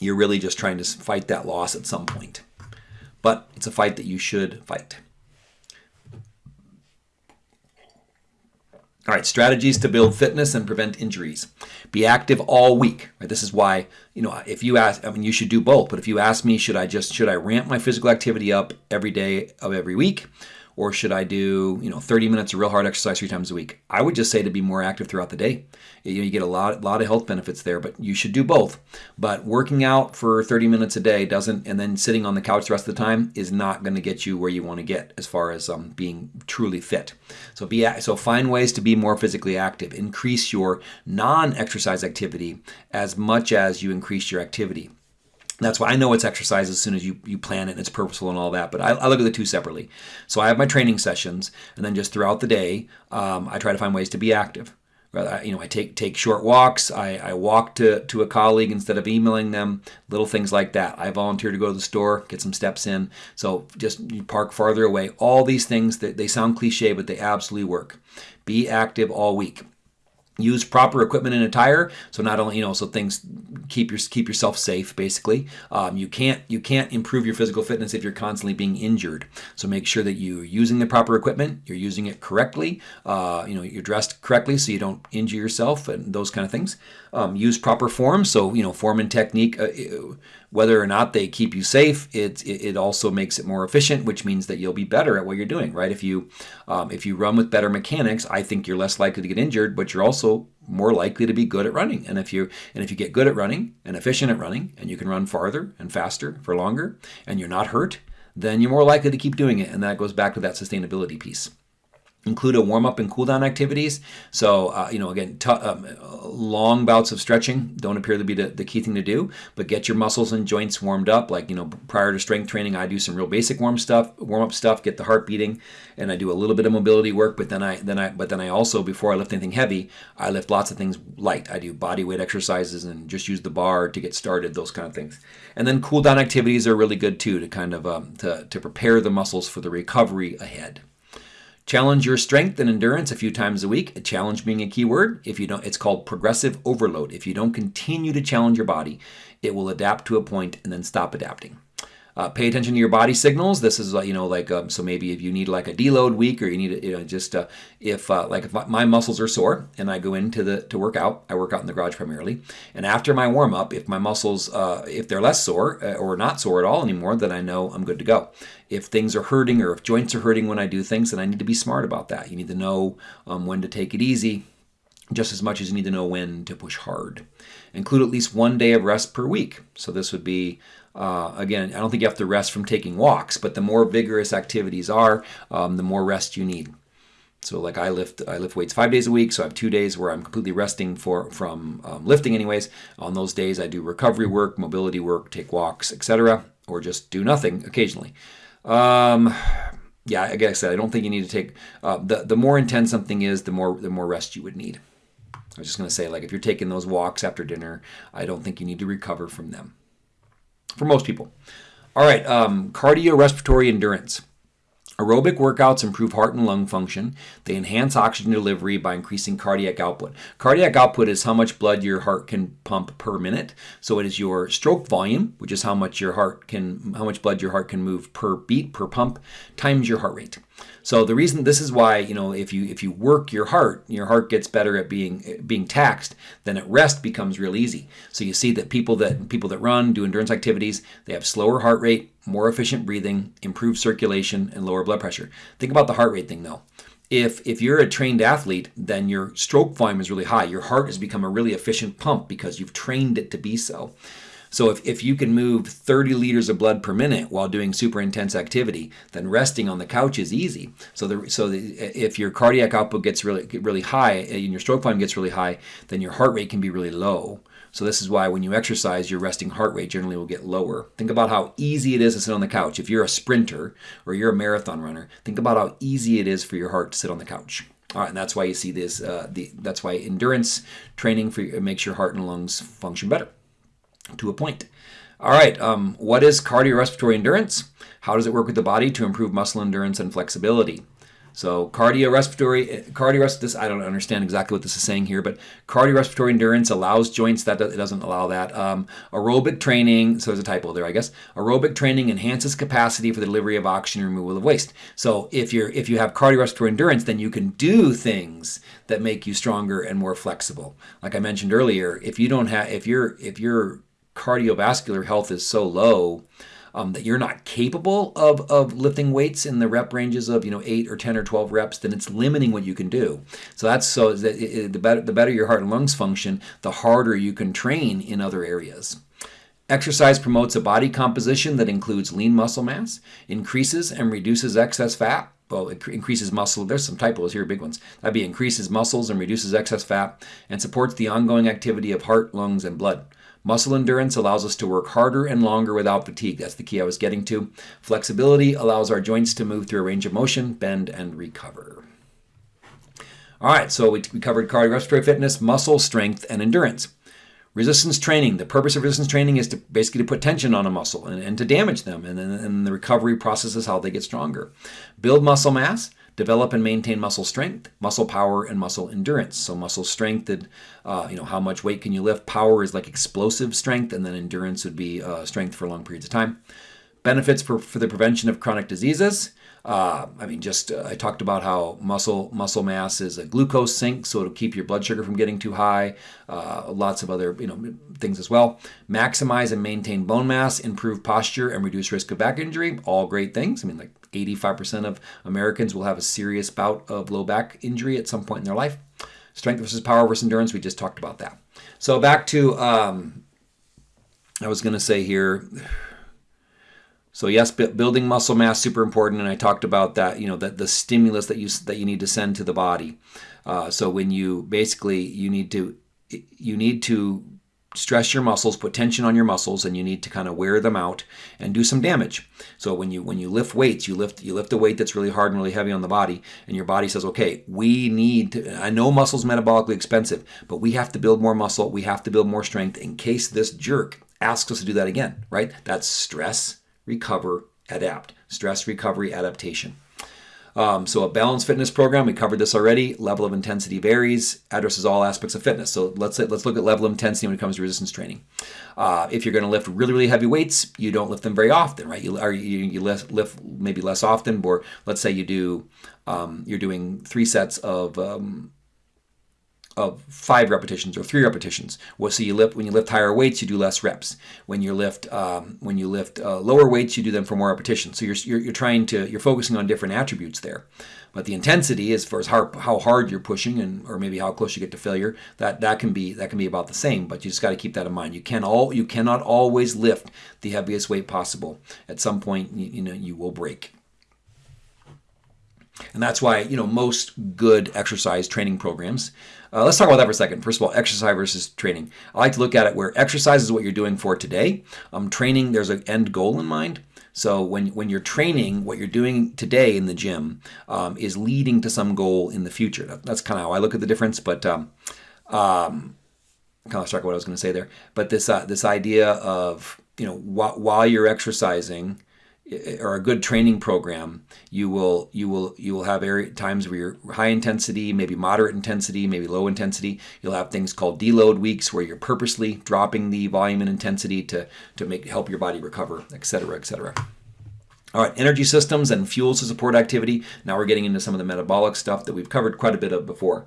you're really just trying to fight that loss at some point. But it's a fight that you should fight. All right, strategies to build fitness and prevent injuries. Be active all week. Right? This is why, you know, if you ask, I mean, you should do both. But if you ask me, should I just should I ramp my physical activity up every day of every week, or should I do, you know, 30 minutes of real hard exercise three times a week? I would just say to be more active throughout the day. You, know, you get a lot, lot of health benefits there, but you should do both. But working out for 30 minutes a day doesn't, and then sitting on the couch the rest of the time is not going to get you where you want to get as far as um, being truly fit. So be so find ways to be more physically active. Increase your non-exercise activity as much as you increase your activity. That's why I know it's exercise as soon as you, you plan it and it's purposeful and all that. But I, I, look at the two separately. So I have my training sessions, and then just throughout the day, um, I try to find ways to be active. You know, I take take short walks. I, I walk to, to a colleague instead of emailing them. Little things like that. I volunteer to go to the store, get some steps in. So just park farther away. All these things that they sound cliche, but they absolutely work. Be active all week use proper equipment and attire so not only you know so things keep your keep yourself safe basically. Um, you can't you can't improve your physical fitness if you're constantly being injured. So make sure that you're using the proper equipment you're using it correctly uh, you know you're dressed correctly so you don't injure yourself and those kind of things um, use proper form so you know form and technique uh, whether or not they keep you safe, it, it also makes it more efficient, which means that you'll be better at what you're doing, right? If you um, if you run with better mechanics, I think you're less likely to get injured, but you're also more likely to be good at running. And if you and if you get good at running and efficient at running, and you can run farther and faster for longer, and you're not hurt, then you're more likely to keep doing it. And that goes back to that sustainability piece include a warm up and cool down activities. So, uh, you know, again, um, long bouts of stretching don't appear to be the, the, key thing to do, but get your muscles and joints warmed up. Like, you know, prior to strength training, I do some real basic warm stuff, warm up stuff, get the heart beating, and I do a little bit of mobility work. But then I, then I, but then I also, before I lift anything heavy, I lift lots of things light. I do body weight exercises and just use the bar to get started, those kind of things. And then cool down activities are really good too to kind of um, to, to prepare the muscles for the recovery ahead. Challenge your strength and endurance a few times a week. A challenge being a key word. If you don't, it's called progressive overload. If you don't continue to challenge your body, it will adapt to a point and then stop adapting. Uh, pay attention to your body signals. This is, uh, you know, like, um, so maybe if you need like a deload week or you need, you know, just uh, if, uh, like, if my muscles are sore and I go into the, to work out, I work out in the garage primarily. And after my warm up, if my muscles, uh, if they're less sore or not sore at all anymore, then I know I'm good to go. If things are hurting or if joints are hurting when I do things, then I need to be smart about that. You need to know um, when to take it easy just as much as you need to know when to push hard. Include at least one day of rest per week. So this would be uh, again, I don't think you have to rest from taking walks, but the more vigorous activities are, um, the more rest you need. So like I lift I lift weights five days a week, so I have two days where I'm completely resting for from um, lifting. Anyways, on those days I do recovery work, mobility work, take walks, etc., or just do nothing occasionally. Um, yeah, like I said, I don't think you need to take uh, the the more intense something is, the more the more rest you would need. I was just going to say, like, if you're taking those walks after dinner, I don't think you need to recover from them for most people. All right, um, cardiorespiratory endurance. Aerobic workouts improve heart and lung function. They enhance oxygen delivery by increasing cardiac output. Cardiac output is how much blood your heart can pump per minute. So it is your stroke volume, which is how much your heart can how much blood your heart can move per beat per pump times your heart rate. So the reason this is why you know if you if you work your heart, your heart gets better at being being taxed. Then at rest becomes real easy. So you see that people that people that run do endurance activities, they have slower heart rate, more efficient breathing, improved circulation, and lower blood pressure. Think about the heart rate thing though. If if you're a trained athlete, then your stroke volume is really high. Your heart has become a really efficient pump because you've trained it to be so. So if, if you can move 30 liters of blood per minute while doing super intense activity, then resting on the couch is easy. So the, so the, if your cardiac output gets really really high eh, and your stroke volume gets really high, then your heart rate can be really low. So this is why when you exercise, your resting heart rate generally will get lower. Think about how easy it is to sit on the couch. If you're a sprinter or you're a marathon runner, think about how easy it is for your heart to sit on the couch. All right, and that's why you see this. Uh, the that's why endurance training for makes your heart and lungs function better, to a point. All right, um, what is cardiorespiratory endurance? How does it work with the body to improve muscle endurance and flexibility? So cardiorespiratory, cardiorespiratory, this, I don't understand exactly what this is saying here, but cardiorespiratory endurance allows joints, that it doesn't allow that. Um, aerobic training, so there's a typo there, I guess. Aerobic training enhances capacity for the delivery of oxygen and removal of waste. So if you're if you have cardiorespiratory endurance, then you can do things that make you stronger and more flexible. Like I mentioned earlier, if you don't have, if your if your cardiovascular health is so low, um, that you're not capable of, of lifting weights in the rep ranges of you know eight or ten or twelve reps, then it's limiting what you can do. So that's so that it, the better the better your heart and lungs function, the harder you can train in other areas. Exercise promotes a body composition that includes lean muscle mass, increases and reduces excess fat. Well, it increases muscle. There's some typos here, big ones. That'd be increases muscles and reduces excess fat, and supports the ongoing activity of heart, lungs, and blood. Muscle endurance allows us to work harder and longer without fatigue. That's the key I was getting to. Flexibility allows our joints to move through a range of motion, bend, and recover. All right, so we, covered cardiorespiratory fitness, muscle strength, and endurance. Resistance training. The purpose of resistance training is to basically to put tension on a muscle and, and to damage them, and then the recovery process is how they get stronger. Build muscle mass develop and maintain muscle strength, muscle power, and muscle endurance. So muscle strength, and, uh, you know, how much weight can you lift? Power is like explosive strength, and then endurance would be uh, strength for long periods of time. Benefits for, for the prevention of chronic diseases. Uh, I mean, just uh, I talked about how muscle muscle mass is a glucose sink, so it'll keep your blood sugar from getting too high. Uh, lots of other you know things as well. Maximize and maintain bone mass, improve posture, and reduce risk of back injury. All great things. I mean, like 85% of Americans will have a serious bout of low back injury at some point in their life. Strength versus power versus endurance. We just talked about that. So back to um, I was going to say here. So yes, building muscle mass super important, and I talked about that. You know that the stimulus that you that you need to send to the body. Uh, so when you basically you need to you need to stress your muscles, put tension on your muscles, and you need to kind of wear them out and do some damage. So when you when you lift weights, you lift you lift a weight that's really hard and really heavy on the body, and your body says, okay, we need. To, I know muscle's metabolically expensive, but we have to build more muscle. We have to build more strength in case this jerk asks us to do that again. Right? That's stress recover, adapt. Stress, recovery, adaptation. Um, so a balanced fitness program, we covered this already. Level of intensity varies, addresses all aspects of fitness. So let's let's look at level of intensity when it comes to resistance training. Uh, if you're going to lift really really heavy weights, you don't lift them very often, right? You or you, you lift, lift maybe less often. Or let's say you do um, you're doing three sets of um, of five repetitions or three repetitions. Well, so you lift when you lift higher weights, you do less reps. When you lift um, when you lift uh, lower weights, you do them for more repetitions. So you're, you're, you're trying to you're focusing on different attributes there. But the intensity, as far as how, how hard you're pushing and or maybe how close you get to failure, that that can be that can be about the same. But you just got to keep that in mind. You can all you cannot always lift the heaviest weight possible. At some point, you, you know you will break. And that's why, you know, most good exercise training programs. Uh, let's talk about that for a second. First of all, exercise versus training. I like to look at it where exercise is what you're doing for today. Um, training, there's an end goal in mind. So when, when you're training, what you're doing today in the gym um, is leading to some goal in the future. That, that's kind of how I look at the difference. But um, um, kind of struck what I was going to say there. But this uh, this idea of you know wh- while you're exercising, or a good training program, you will you will you will have area, times where you're high intensity, maybe moderate intensity, maybe low intensity. You'll have things called deload weeks where you're purposely dropping the volume and intensity to to make help your body recover, et cetera, et cetera. All right, energy systems and fuels to support activity. Now we're getting into some of the metabolic stuff that we've covered quite a bit of before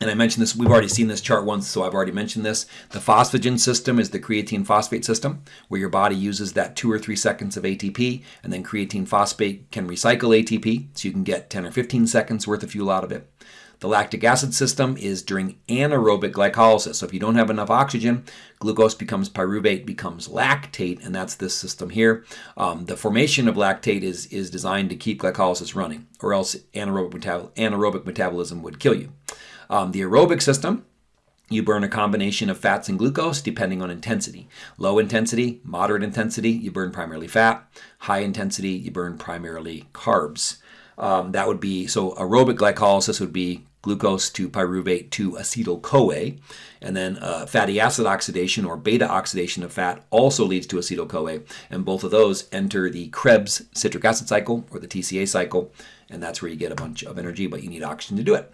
and I mentioned this, we've already seen this chart once, so I've already mentioned this. The phosphagen system is the creatine phosphate system, where your body uses that two or three seconds of ATP, and then creatine phosphate can recycle ATP, so you can get 10 or 15 seconds worth of fuel out of it. The lactic acid system is during anaerobic glycolysis. So if you don't have enough oxygen, glucose becomes pyruvate, becomes lactate, and that's this system here. Um, the formation of lactate is, is designed to keep glycolysis running, or else anaerobic, metabol anaerobic metabolism would kill you. Um, the aerobic system, you burn a combination of fats and glucose depending on intensity. Low intensity, moderate intensity, you burn primarily fat. High intensity, you burn primarily carbs. Um, that would be so aerobic glycolysis would be glucose to pyruvate to acetyl CoA. And then uh, fatty acid oxidation or beta oxidation of fat also leads to acetyl CoA. And both of those enter the Krebs citric acid cycle or the TCA cycle. And that's where you get a bunch of energy, but you need oxygen to do it.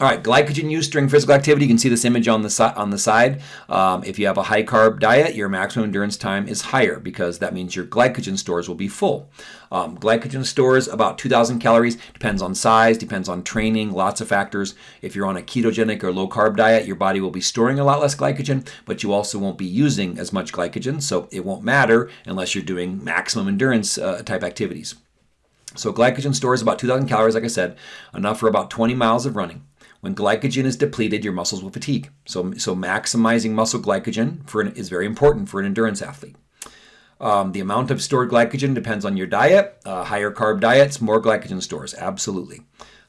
All right, glycogen use during physical activity. You can see this image on the, si on the side. Um, if you have a high carb diet, your maximum endurance time is higher because that means your glycogen stores will be full. Um, glycogen stores about 2,000 calories. Depends on size, depends on training, lots of factors. If you're on a ketogenic or low carb diet, your body will be storing a lot less glycogen, but you also won't be using as much glycogen, so it won't matter unless you're doing maximum endurance uh, type activities. So glycogen stores about 2,000 calories, like I said, enough for about 20 miles of running. When glycogen is depleted, your muscles will fatigue. So, so maximizing muscle glycogen for an, is very important for an endurance athlete. Um, the amount of stored glycogen depends on your diet. Uh, higher carb diets, more glycogen stores, absolutely.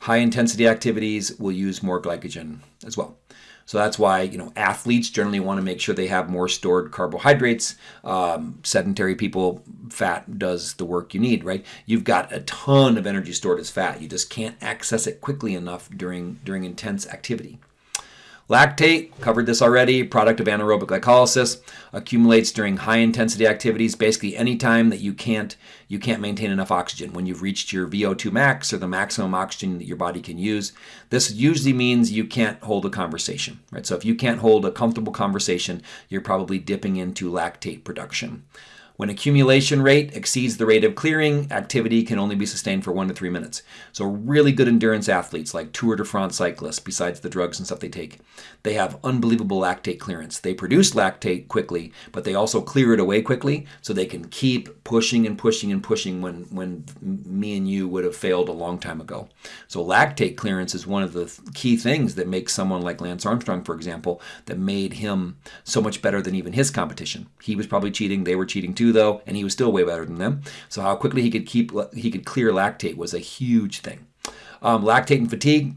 High intensity activities will use more glycogen as well. So that's why you know athletes generally want to make sure they have more stored carbohydrates. Um, sedentary people, fat does the work you need, right? You've got a ton of energy stored as fat. You just can't access it quickly enough during during intense activity. Lactate, covered this already, product of anaerobic glycolysis, accumulates during high intensity activities, basically any time that you can't you can't maintain enough oxygen. When you've reached your VO2 max or the maximum oxygen that your body can use, this usually means you can't hold a conversation, right? So if you can't hold a comfortable conversation, you're probably dipping into lactate production. When accumulation rate exceeds the rate of clearing, activity can only be sustained for one to three minutes. So really good endurance athletes like Tour de France cyclists, besides the drugs and stuff they take, they have unbelievable lactate clearance. They produce lactate quickly, but they also clear it away quickly so they can keep pushing and pushing and pushing when, when me and you would have failed a long time ago. So lactate clearance is one of the key things that makes someone like Lance Armstrong, for example, that made him so much better than even his competition. He was probably cheating, they were cheating too though, and he was still way better than them. So how quickly he could keep he could clear lactate was a huge thing. Um, lactate and fatigue.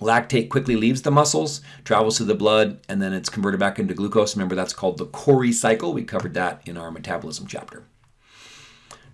Lactate quickly leaves the muscles, travels to the blood, and then it's converted back into glucose. Remember, that's called the Cori cycle. We covered that in our metabolism chapter.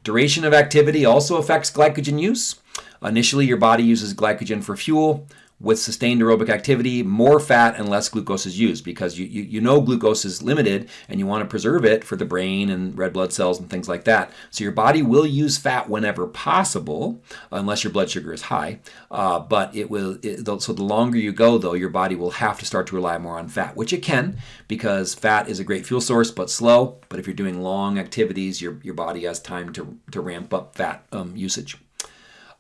Duration of activity also affects glycogen use. Initially, your body uses glycogen for fuel with sustained aerobic activity, more fat and less glucose is used because you, you, you, know glucose is limited and you want to preserve it for the brain and red blood cells and things like that. So your body will use fat whenever possible, unless your blood sugar is high. Uh, but it will. It, so the longer you go, though, your body will have to start to rely more on fat, which it can because fat is a great fuel source, but slow. But if you're doing long activities, your your body has time to to ramp up fat um, usage.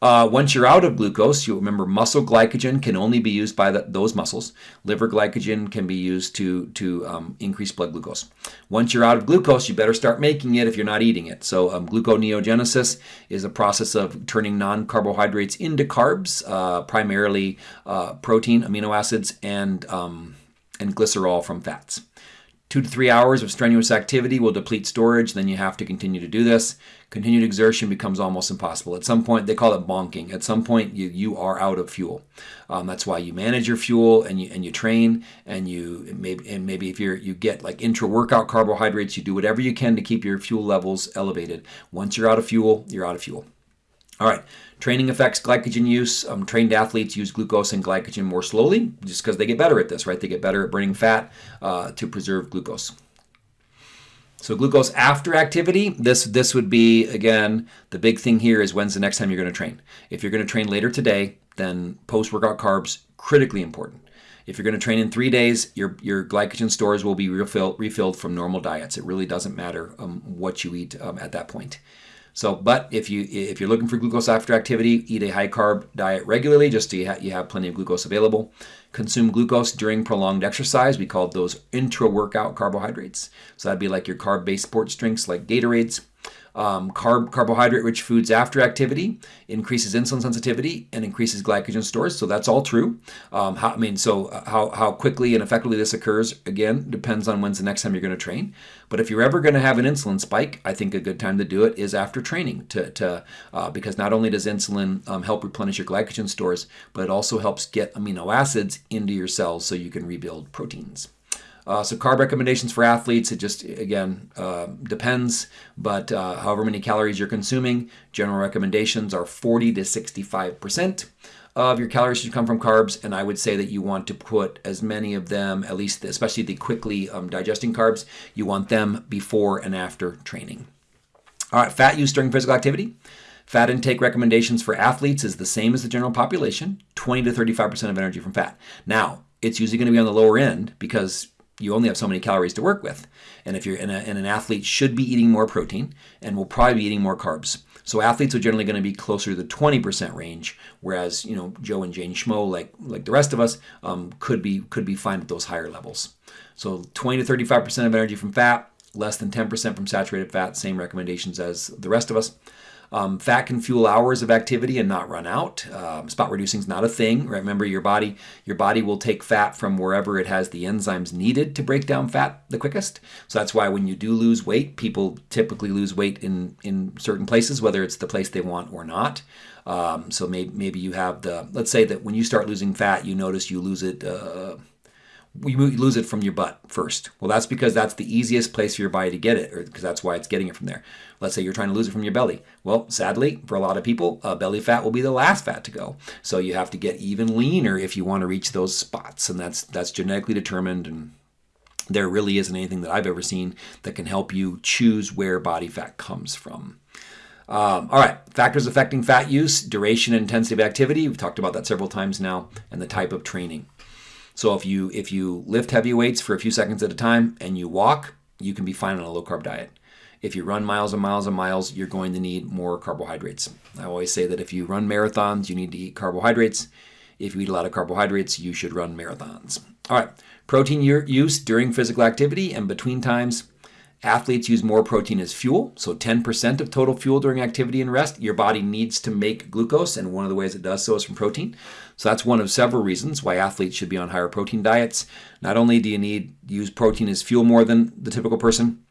Uh, once you're out of glucose, you remember muscle glycogen can only be used by the, those muscles. Liver glycogen can be used to, to um, increase blood glucose. Once you're out of glucose, you better start making it if you're not eating it. So um, gluconeogenesis is a process of turning non-carbohydrates into carbs, uh, primarily uh, protein, amino acids, and, um, and glycerol from fats. Two to three hours of strenuous activity will deplete storage, then you have to continue to do this. Continued exertion becomes almost impossible. At some point, they call it bonking. At some point, you, you are out of fuel. Um, that's why you manage your fuel and you and you train and you maybe and maybe if you're you get like intra workout carbohydrates, you do whatever you can to keep your fuel levels elevated. Once you're out of fuel, you're out of fuel. All right, training affects glycogen use. Um, trained athletes use glucose and glycogen more slowly just because they get better at this, right? They get better at burning fat uh, to preserve glucose. So glucose after activity, this this would be again the big thing here is when's the next time you're going to train. If you're going to train later today, then post-workout carbs critically important. If you're going to train in three days, your your glycogen stores will be refilled refilled from normal diets. It really doesn't matter um, what you eat um, at that point. So, but if you if you're looking for glucose after activity, eat a high carb diet regularly, just so you, ha- you have plenty of glucose available. Consume glucose during prolonged exercise. We call those intra workout carbohydrates. So that'd be like your carb based sports drinks like Gatorades um, carb carbohydrate rich foods after activity increases insulin sensitivity and increases glycogen stores. So that's all true. Um, how, I mean, so uh, how, how quickly and effectively this occurs again depends on when's the next time you're going to train. But if you're ever going to have an insulin spike, I think a good time to do it is after training. To, to uh, because not only does insulin um, help replenish your glycogen stores, but it also helps get amino acids into your cells so you can rebuild proteins. Uh, so carb recommendations for athletes, it just, again, uh, depends. But uh, however many calories you're consuming, general recommendations are 40 to 65% of your calories should come from carbs. And I would say that you want to put as many of them, at least especially the quickly um, digesting carbs, you want them before and after training. All right, fat use during physical activity. Fat intake recommendations for athletes is the same as the general population 20 to 35% of energy from fat. Now, it's usually going to be on the lower end because you only have so many calories to work with. And if you're in a, and an athlete should be eating more protein and will probably be eating more carbs. So athletes are generally going to be closer to the 20% range, whereas you know Joe and Jane Schmo, like like the rest of us, um, could be could be fine at those higher levels. So 20 to 35% of energy from fat, less than 10% from saturated fat. Same recommendations as the rest of us. Um, fat can fuel hours of activity and not run out. Um, spot reducing is not a thing. Remember, your body your body will take fat from wherever it has the enzymes needed to break down fat the quickest. So that's why when you do lose weight, people typically lose weight in in certain places, whether it's the place they want or not. Um, so maybe maybe you have the let's say that when you start losing fat, you notice you lose it. Uh, you lose it from your butt first. Well, that's because that's the easiest place for your body to get it, or because that's why it's getting it from there. Let's say you're trying to lose it from your belly. Well, sadly, for a lot of people, uh, belly fat will be the last fat to go. So you have to get even leaner if you want to reach those spots, and that's that's genetically determined. And there really isn't anything that I've ever seen that can help you choose where body fat comes from. Um, all right, factors affecting fat use, duration and intensity of activity. We've talked about that several times now, and the type of training. So if you if you lift heavy weights for a few seconds at a time and you walk, you can be fine on a low carb diet. If you run miles and miles and miles, you're going to need more carbohydrates. I always say that if you run marathons, you need to eat carbohydrates. If you eat a lot of carbohydrates, you should run marathons. All right, protein use during physical activity and between times. Athletes use more protein as fuel, so 10% of total fuel during activity and rest. Your body needs to make glucose, and one of the ways it does so is from protein. So that's one of several reasons why athletes should be on higher protein diets. Not only do you need use protein as fuel more than the typical person,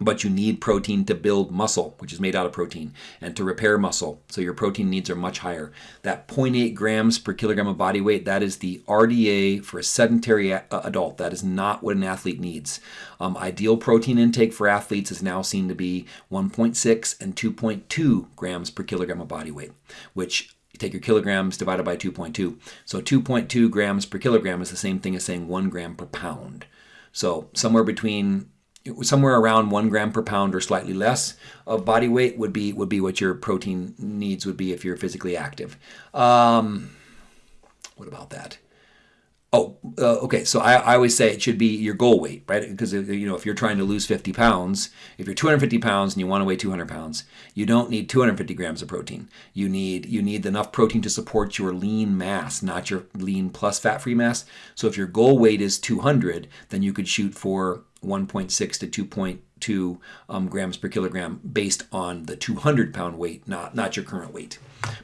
but you need protein to build muscle, which is made out of protein, and to repair muscle. So your protein needs are much higher. That 0.8 grams per kilogram of body weight, that is the RDA for a sedentary adult. That is not what an athlete needs. Um, ideal protein intake for athletes is now seen to be 1.6 and 2.2 grams per kilogram of body weight, which you take your kilograms divided by 2.2. So 2.2 grams per kilogram is the same thing as saying 1 gram per pound. So somewhere between somewhere around one gram per pound or slightly less of body weight would be would be what your protein needs would be if you're physically active. Um, what about that? Oh, uh, okay. So I, I always say it should be your goal weight, right? Because you know if you're trying to lose 50 pounds, if you're 250 pounds and you want to weigh 200 pounds, you don't need 250 grams of protein. You need you need enough protein to support your lean mass, not your lean plus fat-free mass. So if your goal weight is 200, then you could shoot for 1.6 to 2.2 um, grams per kilogram based on the 200 pound weight, not not your current weight.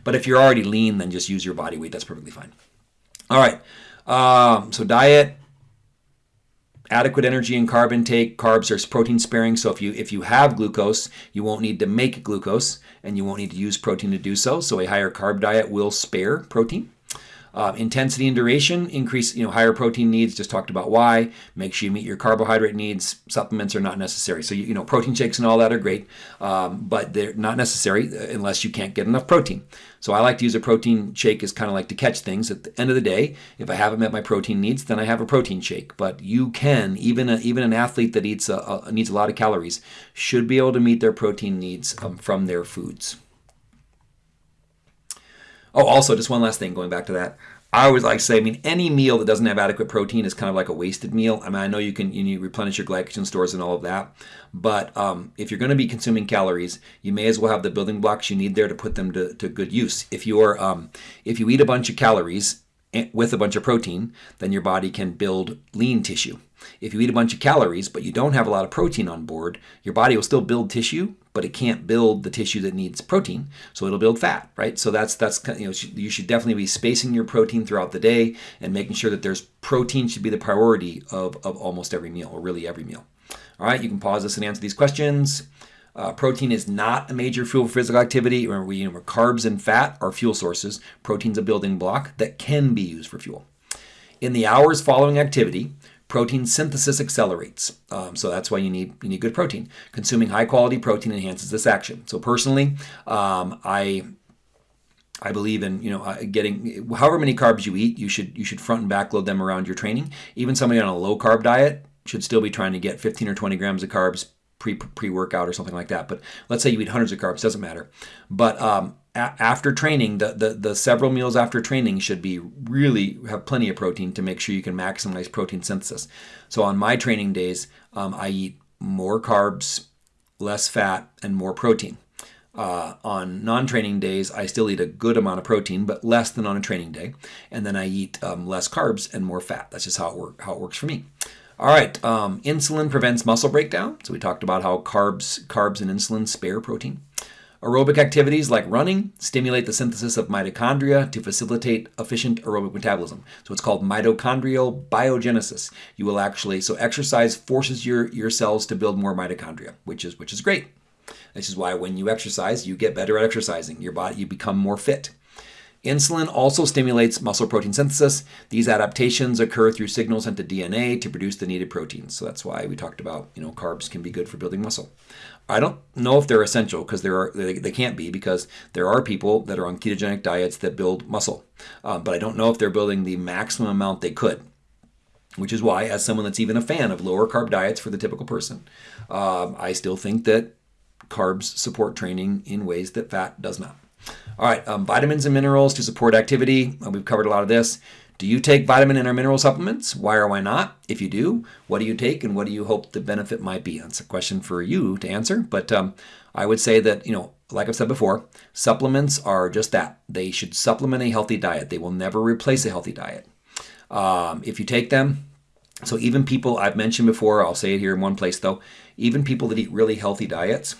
But if you're already lean, then just use your body weight. That's perfectly fine. All right. Um, so diet, adequate energy and carb intake. Carbs are protein sparing, so if you if you have glucose, you won't need to make glucose, and you won't need to use protein to do so. So a higher carb diet will spare protein. Uh, intensity and duration increase, you know, higher protein needs. Just talked about why. Make sure you meet your carbohydrate needs. Supplements are not necessary. So you, you know, protein shakes and all that are great, um, but they're not necessary uh, unless you can't get enough protein. So I like to use a protein shake as kind of like to catch things. At the end of the day, if I haven't met my protein needs, then I have a protein shake. But you can even a, even an athlete that eats a, a, needs a lot of calories should be able to meet their protein needs um, from their foods. Oh, also, just one last thing going back to that. I always like to say, I mean, any meal that doesn't have adequate protein is kind of like a wasted meal. I mean, I know you can you need replenish your glycogen stores and all of that, but um, if you're going to be consuming calories, you may as well have the building blocks you need there to put them to, to good use. If you're um, if you eat a bunch of calories eh, with a bunch of protein, then your body can build lean tissue. If you eat a bunch of calories but you don't have a lot of protein on board, your body will still build tissue, but it can't build the tissue that needs protein, so it'll build fat, right? So that's that's you know you should definitely be spacing your protein throughout the day and making sure that there's protein should be the priority of of almost every meal or really every meal. All right, you can pause this and answer these questions. Uh, protein is not a major fuel for physical activity. Remember, we, know, carbs and fat are fuel sources. Protein's a building block that can be used for fuel. In the hours following activity, protein synthesis accelerates. Um, so that's why you need you need good protein. Consuming high quality protein enhances this action. So personally, um, I I believe in you know uh, getting however many carbs you eat, you should you should front and back load them around your training. Even somebody on a low carb diet should still be trying to get 15 or 20 grams of carbs pre pre workout or something like that. But let's say you eat hundreds of carbs, doesn't matter. But um, after training, the, the, the several meals after training should be really have plenty of protein to make sure you can maximize protein synthesis. So on my training days, um, I eat more carbs, less fat, and more protein. Uh, on non-training days, I still eat a good amount of protein, but less than on a training day, and then I eat um, less carbs and more fat. That's just how it work how it works for me. All right, um, insulin prevents muscle breakdown. So we talked about how carbs, carbs and insulin spare protein. Aerobic activities like running stimulate the synthesis of mitochondria to facilitate efficient aerobic metabolism. So it's called mitochondrial biogenesis. You will actually so exercise forces your your cells to build more mitochondria, which is which is great. This is why when you exercise, you get better at exercising. Your body you become more fit. Insulin also stimulates muscle protein synthesis. These adaptations occur through signals sent to DNA to produce the needed proteins. So that's why we talked about, you know, carbs can be good for building muscle. I don't know if they're essential because there are they, they, can't be because there are people that are on ketogenic diets that build muscle, um, but I don't know if they're building the maximum amount they could. Which is why, as someone that's even a fan of lower carb diets for the typical person, um, I still think that carbs support training in ways that fat does not. All right, um, vitamins and minerals to support activity. Uh, we've covered a lot of this. Do you take vitamin and or mineral supplements? Why or why not? If you do, what do you take and what do you hope the benefit might be? That's a question for you to answer. But um, I would say that, you know, like I've said before, supplements are just that. They should supplement a healthy diet. They will never replace a healthy diet. Um, if you take them, so even people I've mentioned before, I'll say it here in one place though, even people that eat really healthy diets,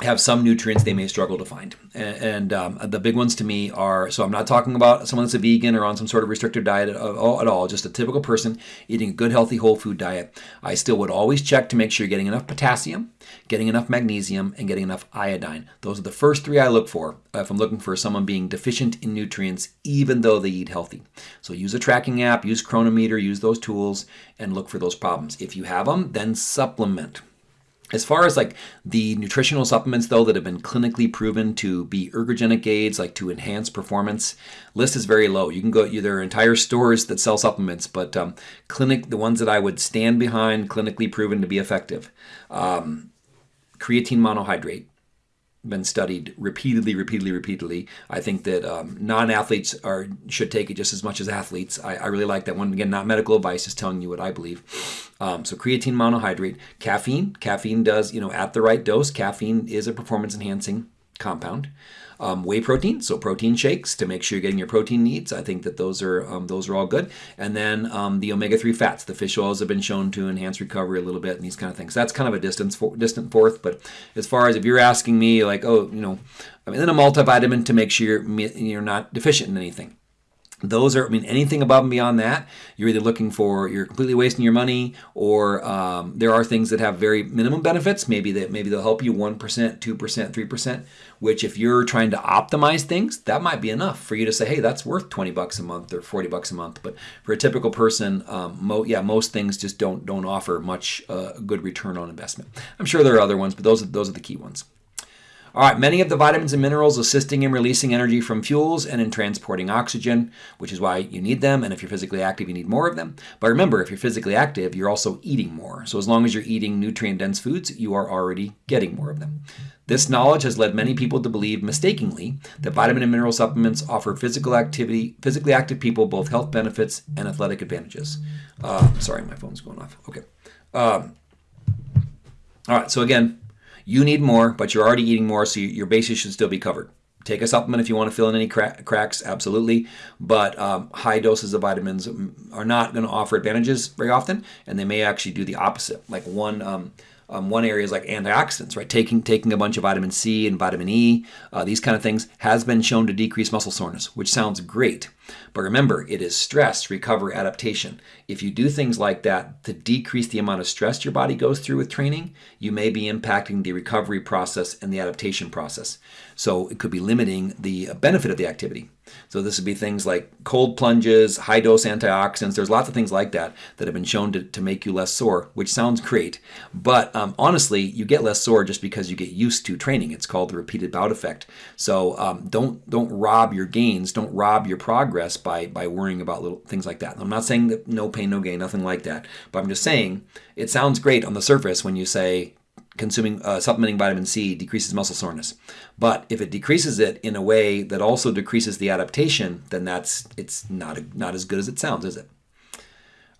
have some nutrients they may struggle to find. And, and um, the big ones to me are so I'm not talking about someone that's a vegan or on some sort of restrictive diet at, at all, just a typical person eating a good, healthy, whole food diet. I still would always check to make sure you're getting enough potassium, getting enough magnesium, and getting enough iodine. Those are the first three I look for if I'm looking for someone being deficient in nutrients, even though they eat healthy. So use a tracking app, use Cronometer, use those tools, and look for those problems. If you have them, then supplement. As far as like the nutritional supplements though that have been clinically proven to be ergogenic aids, like to enhance performance, list is very low. You can go there are entire stores that sell supplements, but um, clinic the ones that I would stand behind, clinically proven to be effective. Um, creatine monohydrate, been studied repeatedly, repeatedly, repeatedly. I think that um, non-athletes are should take it just as much as athletes. I, I, really like that one. Again, not medical advice, just telling you what I believe. Um, so creatine monohydrate, caffeine. Caffeine does, you know, at the right dose, caffeine is a performance enhancing compound um, whey protein, so protein shakes to make sure you're getting your protein needs. I think that those are um, those are all good. And then um, the omega-3 fats, the fish oils have been shown to enhance recovery a little bit and these kind of things. That's kind of a distance for, distant fourth. But as far as if you're asking me, like, oh, you know, I mean, then a multivitamin to make sure you're, you're not deficient in anything those are, I mean, anything above and beyond that, you're either looking for, you're completely wasting your money, or um, there are things that have very minimum benefits. Maybe that maybe they'll help you 1%, 2%, 3%, which if you're trying to optimize things, that might be enough for you to say, hey, that's worth 20 bucks a month or 40 bucks a month. But for a typical person, um, mo- yeah, most things just don't don't offer much uh, good return on investment. I'm sure there are other ones, but those are, those are the key ones. All right, many of the vitamins and minerals assisting in releasing energy from fuels and in transporting oxygen, which is why you need them. And if you're physically active, you need more of them. But remember, if you're physically active, you're also eating more. So as long as you're eating nutrient dense foods, you are already getting more of them. This knowledge has led many people to believe mistakenly that vitamin and mineral supplements offer physical activity, physically active people both health benefits and athletic advantages. Uh, sorry, my phone's going off. Okay. Um, all right, so again, you need more, but you're already eating more, so your bases should still be covered. Take a supplement if you want to fill in any crack, cracks, absolutely. But um, high doses of vitamins are not going to offer advantages very often, and they may actually do the opposite. Like one um, um, one area is like antioxidants, right? Taking taking a bunch of vitamin C and vitamin E, uh, these kind of things, has been shown to decrease muscle soreness, which sounds great. But remember, it is stress, recovery, adaptation. If you do things like that to decrease the amount of stress your body goes through with training, you may be impacting the recovery process and the adaptation process. So it could be limiting the benefit of the activity. So this would be things like cold plunges, high dose antioxidants. There's lots of things like that that have been shown to, to make you less sore, which sounds great. But um, honestly, you get less sore just because you get used to training. It's called the repeated bout effect. So um, don't don't rob your gains, don't rob your progress by by worrying about little things like that. I'm not saying that no pain, no gain, nothing like that. But I'm just saying it sounds great on the surface when you say consuming uh, supplementing vitamin C decreases muscle soreness. But if it decreases it in a way that also decreases the adaptation, then that's it's not a, not as good as it sounds, is it?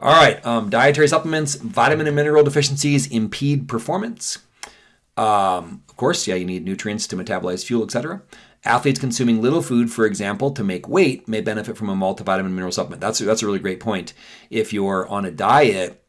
All right, um, dietary supplements, vitamin and mineral deficiencies impede performance. Um, of course, yeah, you need nutrients to metabolize fuel, etc. Athletes consuming little food, for example, to make weight may benefit from a multivitamin mineral supplement. That's that's a really great point. If you're on a diet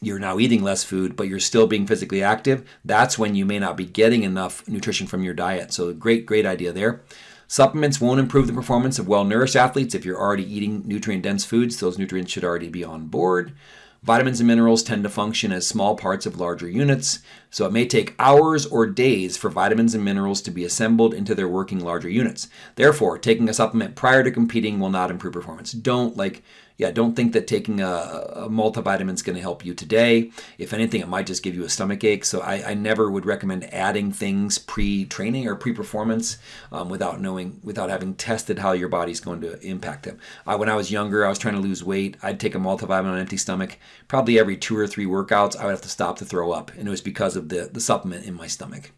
you're now eating less food, but you're still being physically active, that's when you may not be getting enough nutrition from your diet. So, great, great idea there. Supplements won't improve the performance of well nourished athletes if you're already eating nutrient dense foods. Those nutrients should already be on board. Vitamins and minerals tend to function as small parts of larger units, so it may take hours or days for vitamins and minerals to be assembled into their working larger units. Therefore, taking a supplement prior to competing will not improve performance. Don't like yeah, don't think that taking a, a multivitamin is going to help you today. If anything, it might just give you a stomach ache. So I, I never would recommend adding things pre-training or pre-performance um, without knowing, without having tested how your body's going to impact them. I, when I was younger, I was trying to lose weight. I'd take a multivitamin on an empty stomach. Probably every two or three workouts, I would have to stop to throw up, and it was because of the the supplement in my stomach.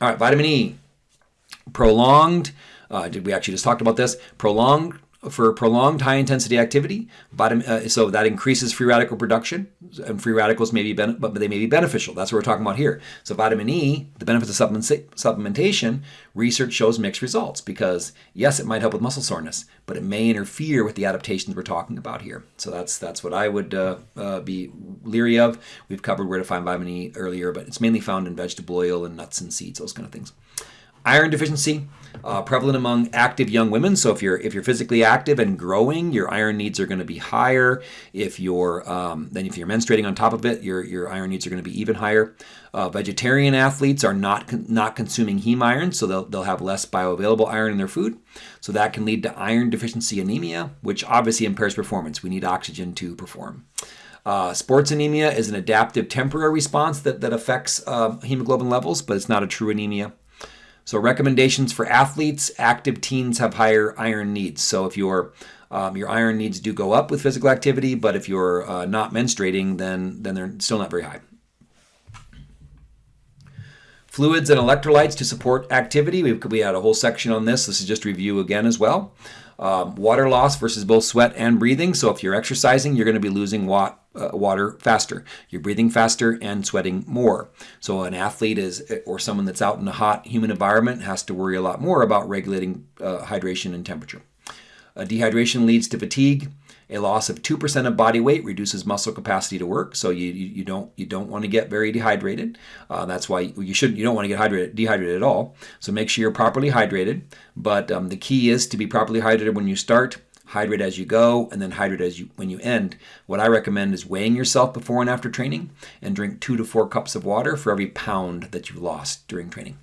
All right, vitamin E. Prolonged. Uh, did we actually just talked about this? Prolonged for prolonged high intensity activity. Vitamin, uh, so that increases free radical production, and free radicals may be, but they may be beneficial. That's what we're talking about here. So vitamin E, the benefits of supplement- supplementation, research shows mixed results because yes, it might help with muscle soreness, but it may interfere with the adaptations we're talking about here. So that's that's what I would uh, uh, be leery of. We've covered where to find vitamin E earlier, but it's mainly found in vegetable oil and nuts and seeds, those kind of things. Iron deficiency, uh, prevalent among active young women. So if you're if you're physically active and growing, your iron needs are going to be higher. If you're um, then if you're menstruating on top of it, your your iron needs are going to be even higher. Uh, vegetarian athletes are not con- not consuming heme iron, so they'll they'll have less bioavailable iron in their food. So that can lead to iron deficiency anemia, which obviously impairs performance. We need oxygen to perform. Uh, sports anemia is an adaptive temporary response that, that affects uh, hemoglobin levels, but it's not a true anemia. So recommendations for athletes, active teens have higher iron needs. So if your um, your iron needs do go up with physical activity, but if you're uh, not menstruating, then then they're still not very high. Fluids and electrolytes to support activity. We, we had a whole section on this. This is just review again as well. Um, water loss versus both sweat and breathing. So if you're exercising, you're going to be losing wa- uh, water faster. You're breathing faster and sweating more. So an athlete is, or someone that's out in a hot, humid environment, has to worry a lot more about regulating uh, hydration and temperature. Uh, dehydration leads to fatigue. A loss of 2% of body weight reduces muscle capacity to work, so you, you, you don't you don't want to get very dehydrated. Uh, that's why you should you don't want to get hydrated, dehydrated at all. So make sure you're properly hydrated. But um, the key is to be properly hydrated when you start, hydrate as you go, and then hydrate as you when you end. What I recommend is weighing yourself before and after training, and drink two to four cups of water for every pound that you've lost during training.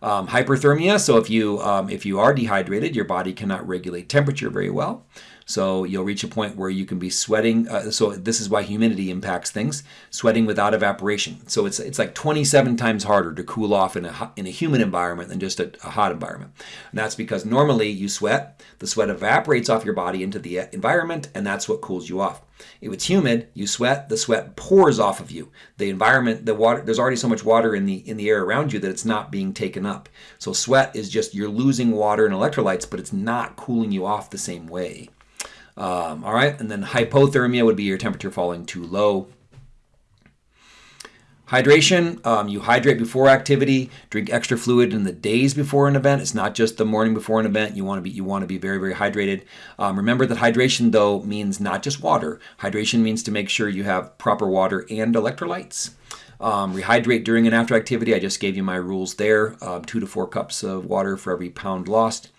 Um, hyperthermia. So if you um, if you are dehydrated, your body cannot regulate temperature very well. So you'll reach a point where you can be sweating. Uh, so this is why humidity impacts things. Sweating without evaporation. So it's it's like 27 times harder to cool off in a in a humid environment than just a, a hot environment. And that's because normally you sweat, the sweat evaporates off your body into the environment, and that's what cools you off. If it's humid, you sweat, the sweat pours off of you. The environment, the water, there's already so much water in the in the air around you that it's not being taken up. So sweat is just you're losing water and electrolytes, but it's not cooling you off the same way. Um, all right, and then hypothermia would be your temperature falling too low. Hydration, um, you hydrate before activity, drink extra fluid in the days before an event. It's not just the morning before an event. You want to be you want to be very very hydrated. Um, remember that hydration though means not just water. Hydration means to make sure you have proper water and electrolytes. Um, rehydrate during and after activity. I just gave you my rules there. Um, two to four cups of water for every pound lost.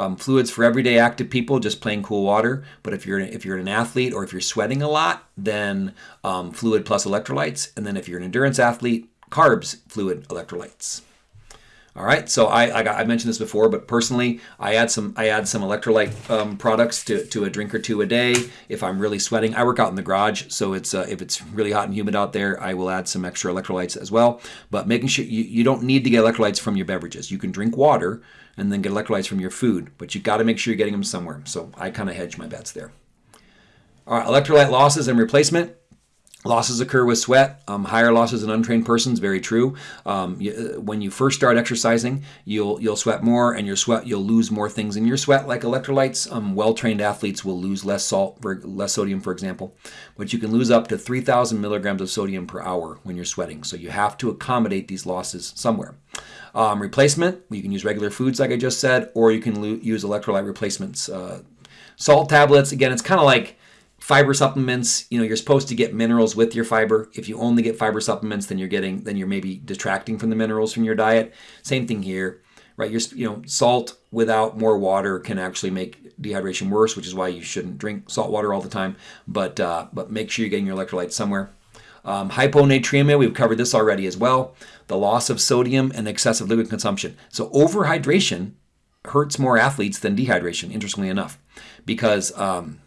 Um, fluids for everyday active people, just plain cool water. But if you're if you're an athlete or if you're sweating a lot, then um, fluid plus electrolytes. And then if you're an endurance athlete, carbs, fluid, electrolytes. All right, so I, I, I, mentioned this before, but personally, I add some I add some electrolyte um, products to, to a drink or two a day. If I'm really sweating, I work out in the garage, so it's uh, if it's really hot and humid out there, I will add some extra electrolytes as well. But making sure you, you don't need to get electrolytes from your beverages. You can drink water and then get electrolytes from your food, but you got to make sure you're getting them somewhere. So I kind of hedge my bets there. All right, electrolyte losses and replacement. Losses occur with sweat. Um, higher losses in untrained persons, very true. Um, you, uh, when you first start exercising, you'll you'll sweat more, and your sweat you'll lose more things in your sweat, like electrolytes. Um, well-trained athletes will lose less salt, less sodium, for example, but you can lose up to 3,000 milligrams of sodium per hour when you're sweating. So you have to accommodate these losses somewhere. Um, replacement, you can use regular foods, like I just said, or you can use electrolyte replacements. Uh, salt tablets, again, it's kind of like fiber supplements. You know you're supposed to get minerals with your fiber. If you only get fiber supplements then you're getting then you're maybe detracting from the minerals from your diet. Same thing here right? You're you know salt without more water can actually make dehydration worse which is why you shouldn't drink salt water all the time but uh, but make sure you're getting your electrolytes somewhere. Um, hyponatremia we've covered this already as well the loss of sodium and excessive liquid consumption so overhydration hurts more athletes than dehydration interestingly enough because um,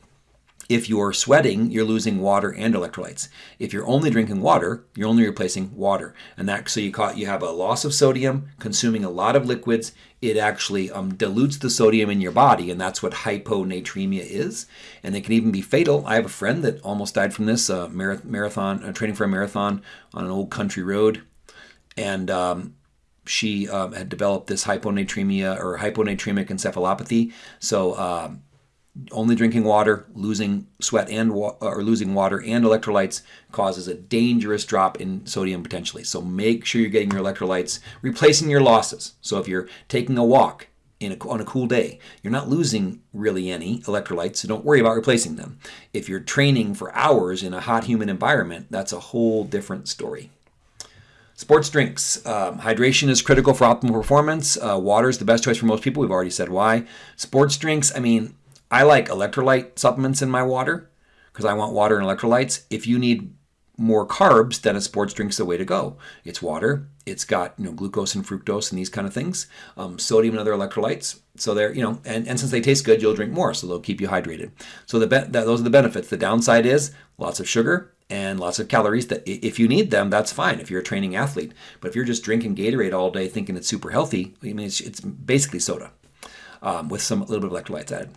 if you're sweating, you're losing water and electrolytes. If you're only drinking water, you're only replacing water. And that so you caught you have a loss of sodium, consuming a lot of liquids. It actually um, dilutes the sodium in your body, and that's what hyponatremia is. And it can even be fatal. I have a friend that almost died from this uh, marathon, uh, training for a marathon on an old country road, and um, she um, had developed this hyponatremia or hyponatremic encephalopathy. So um, only drinking water, losing sweat and wa- or losing water and electrolytes causes a dangerous drop in sodium potentially. So make sure you're getting your electrolytes, replacing your losses. So if you're taking a walk a, on a cool day, you're not losing really any electrolytes, so don't worry about replacing them. If you're training for hours in a hot, humid environment, that's a whole different story. Sports drinks. Um, hydration is critical for optimal performance. Uh, water is the best choice for most people. We've already said why. Sports drinks, I mean, I like electrolyte supplements in my water because I want water and electrolytes. If you need more carbs, then a sports drink's the way to go. It's water. It's got you know glucose and fructose and these kind of things, um, sodium and other electrolytes. So they're you know, and, and since they taste good, you'll drink more, so they'll keep you hydrated. So the be- those are the benefits. The downside is lots of sugar and lots of calories. That if you need them, that's fine. If you're a training athlete, but if you're just drinking Gatorade all day thinking it's super healthy, I mean it's, it's basically soda um, with some a little bit of electrolytes added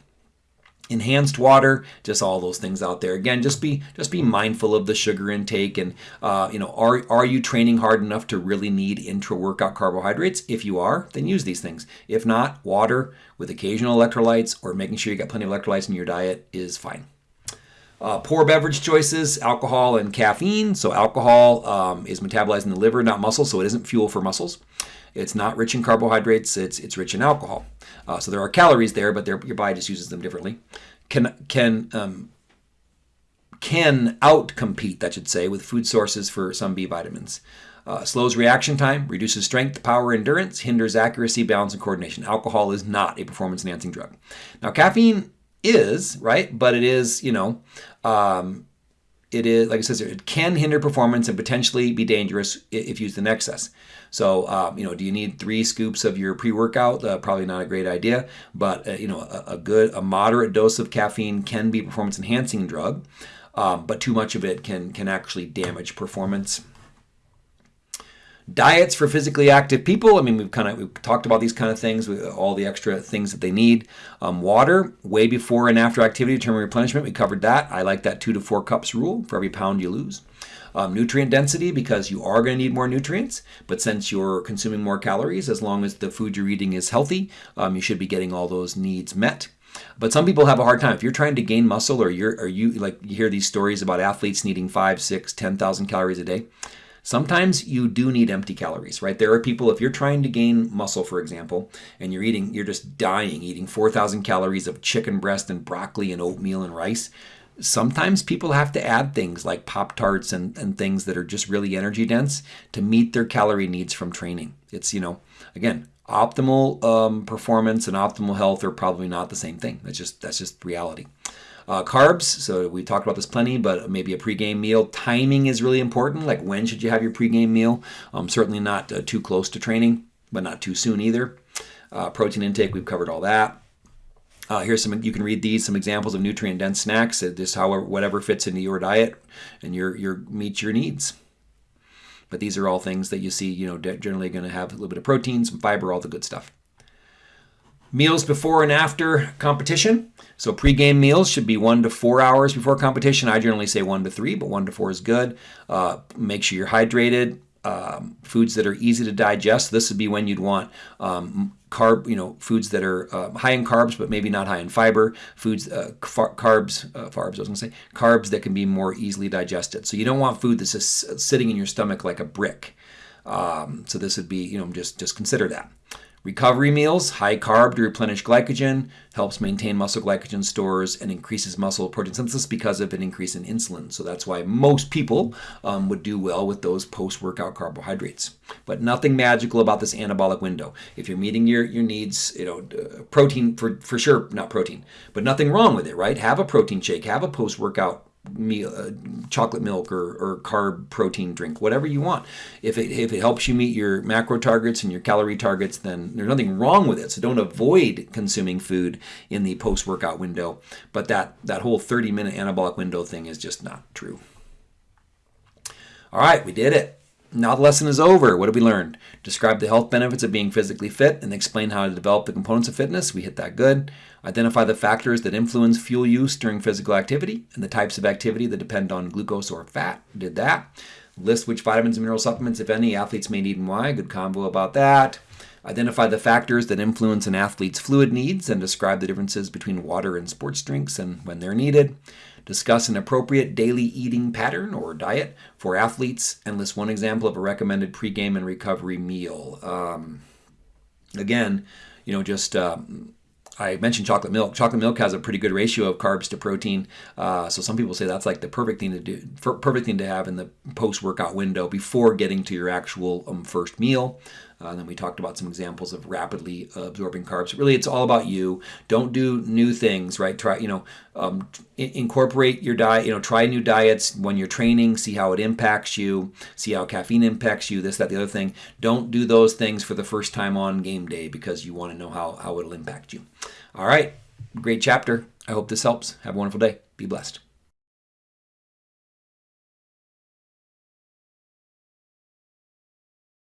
enhanced water just all those things out there again just be just be mindful of the sugar intake and uh, you know are are you training hard enough to really need intra workout carbohydrates if you are then use these things if not water with occasional electrolytes or making sure you got plenty of electrolytes in your diet is fine uh, poor beverage choices, alcohol and caffeine. So, alcohol um, is metabolized in the liver, not muscle, so it isn't fuel for muscles. It's not rich in carbohydrates, it's, it's rich in alcohol. Uh, so, there are calories there, but your body just uses them differently. Can, can, um, can outcompete, that should say, with food sources for some B vitamins. Uh, slows reaction time, reduces strength, power, endurance, hinders accuracy, balance, and coordination. Alcohol is not a performance enhancing drug. Now, caffeine is, right? But it is, you know, um, it is, like I here, it can hinder performance and potentially be dangerous if used in excess. So, um, you know, do you need three scoops of your pre-workout? Uh, probably not a great idea, but uh, you know, a, a, good, a moderate dose of caffeine can be a performance-enhancing drug, um, but too much of it can can actually damage performance. Diets for physically active people. I mean, we've kind of we've talked about these kind of things, all the extra things that they need. Um, water, way before and after activity, determine replenishment. We covered that. I like that two to four cups rule for every pound you lose. Um, nutrient density, because you are going to need more nutrients, but since you're consuming more calories, as long as the food you're eating is healthy, um, you should be getting all those needs met. But some people have a hard time. If you're trying to gain muscle, or you're, or you like you hear these stories about athletes needing five, six, ten thousand calories a day Sometimes you do need empty calories, right? There are people, if you're trying to gain muscle, for example, and you're eating, you're just dying, eating 4,000 calories of chicken breast and broccoli and oatmeal and rice. Sometimes people have to add things like Pop Tarts and, and things that are just really energy dense to meet their calorie needs from training. It's, you know, again, optimal um, performance and optimal health are probably not the same thing. That's just that's just reality. Uh, carbs, so we talked about this plenty, but maybe a pregame meal. Timing is really important. Like when should you have your pregame meal? Um, certainly not uh, too close to training. but not too soon either. Uh, protein intake, we've covered all that. Uh, here's some. You can read these some examples of nutrient dense snacks. This however whatever fits into your diet and your your meets your needs. But these are all things that you see. You know, generally going to have a little bit of protein, some fiber, all the good stuff. Meals before and after competition. So pre-game meals should be one to four hours before competition. I generally say one to three, but one to four is good. Uh, make sure you're hydrated. Um, foods that are easy to digest. This would be when you'd want um, carb, you know, foods that are uh, high in carbs but maybe not high in fiber. Foods, uh, carbs, uh, carbs. I was to say carbs that can be more easily digested. So you don't want food that's just sitting in your stomach like a brick. Um, so this would be, you know, just just consider that. Recovery meals, high carb to replenish glycogen, helps maintain muscle glycogen stores and increases muscle protein synthesis because of an increase in insulin. So that's why most people um, would do well with those post workout carbohydrates. But nothing magical about this anabolic window. If you're meeting your, your needs, you know, uh, protein for, for sure, not protein, but nothing wrong with it, right? Have a protein shake, have a post workout meal, uh, chocolate milk or, or carb protein drink, whatever you want. If it, if it helps you meet your macro targets and your calorie targets, then there's nothing wrong with it. So don't avoid consuming food in the post workout window. But that, that whole 30 minute anabolic window thing is just not true. All right, we did it. Now the lesson is over. What have we learned? Describe the health benefits of being physically fit and explain how to develop the components of fitness. We hit that good. Identify the factors that influence fuel use during physical activity and the types of activity that depend on glucose or fat. Did that. List which vitamins and mineral supplements, if any, athletes may need and why. Good combo about that. Identify the factors that influence an athlete's fluid needs and describe the differences between water and sports drinks and when they're needed. Discuss an appropriate daily eating pattern or diet for athletes and list one example of a recommended pregame and recovery meal. Um, again, you know, just. Um, I mentioned chocolate milk. Chocolate milk has a pretty good ratio of carbs to protein. Uh, so some people say that's like the perfect thing to do, perfect thing to have in the post-workout window before getting to your actual um, first meal. Uh, then we talked about some examples of rapidly absorbing carbs. Really, it's all about you. Don't do new things, right? Try, you know, um, incorporate your diet. You know, try new diets when you're training. See how it impacts you. See how caffeine impacts you. This, that, the other thing. Don't do those things for the first time on game day because you want to know how how it'll impact you. All right, great chapter. I hope this helps. Have a wonderful day. Be blessed.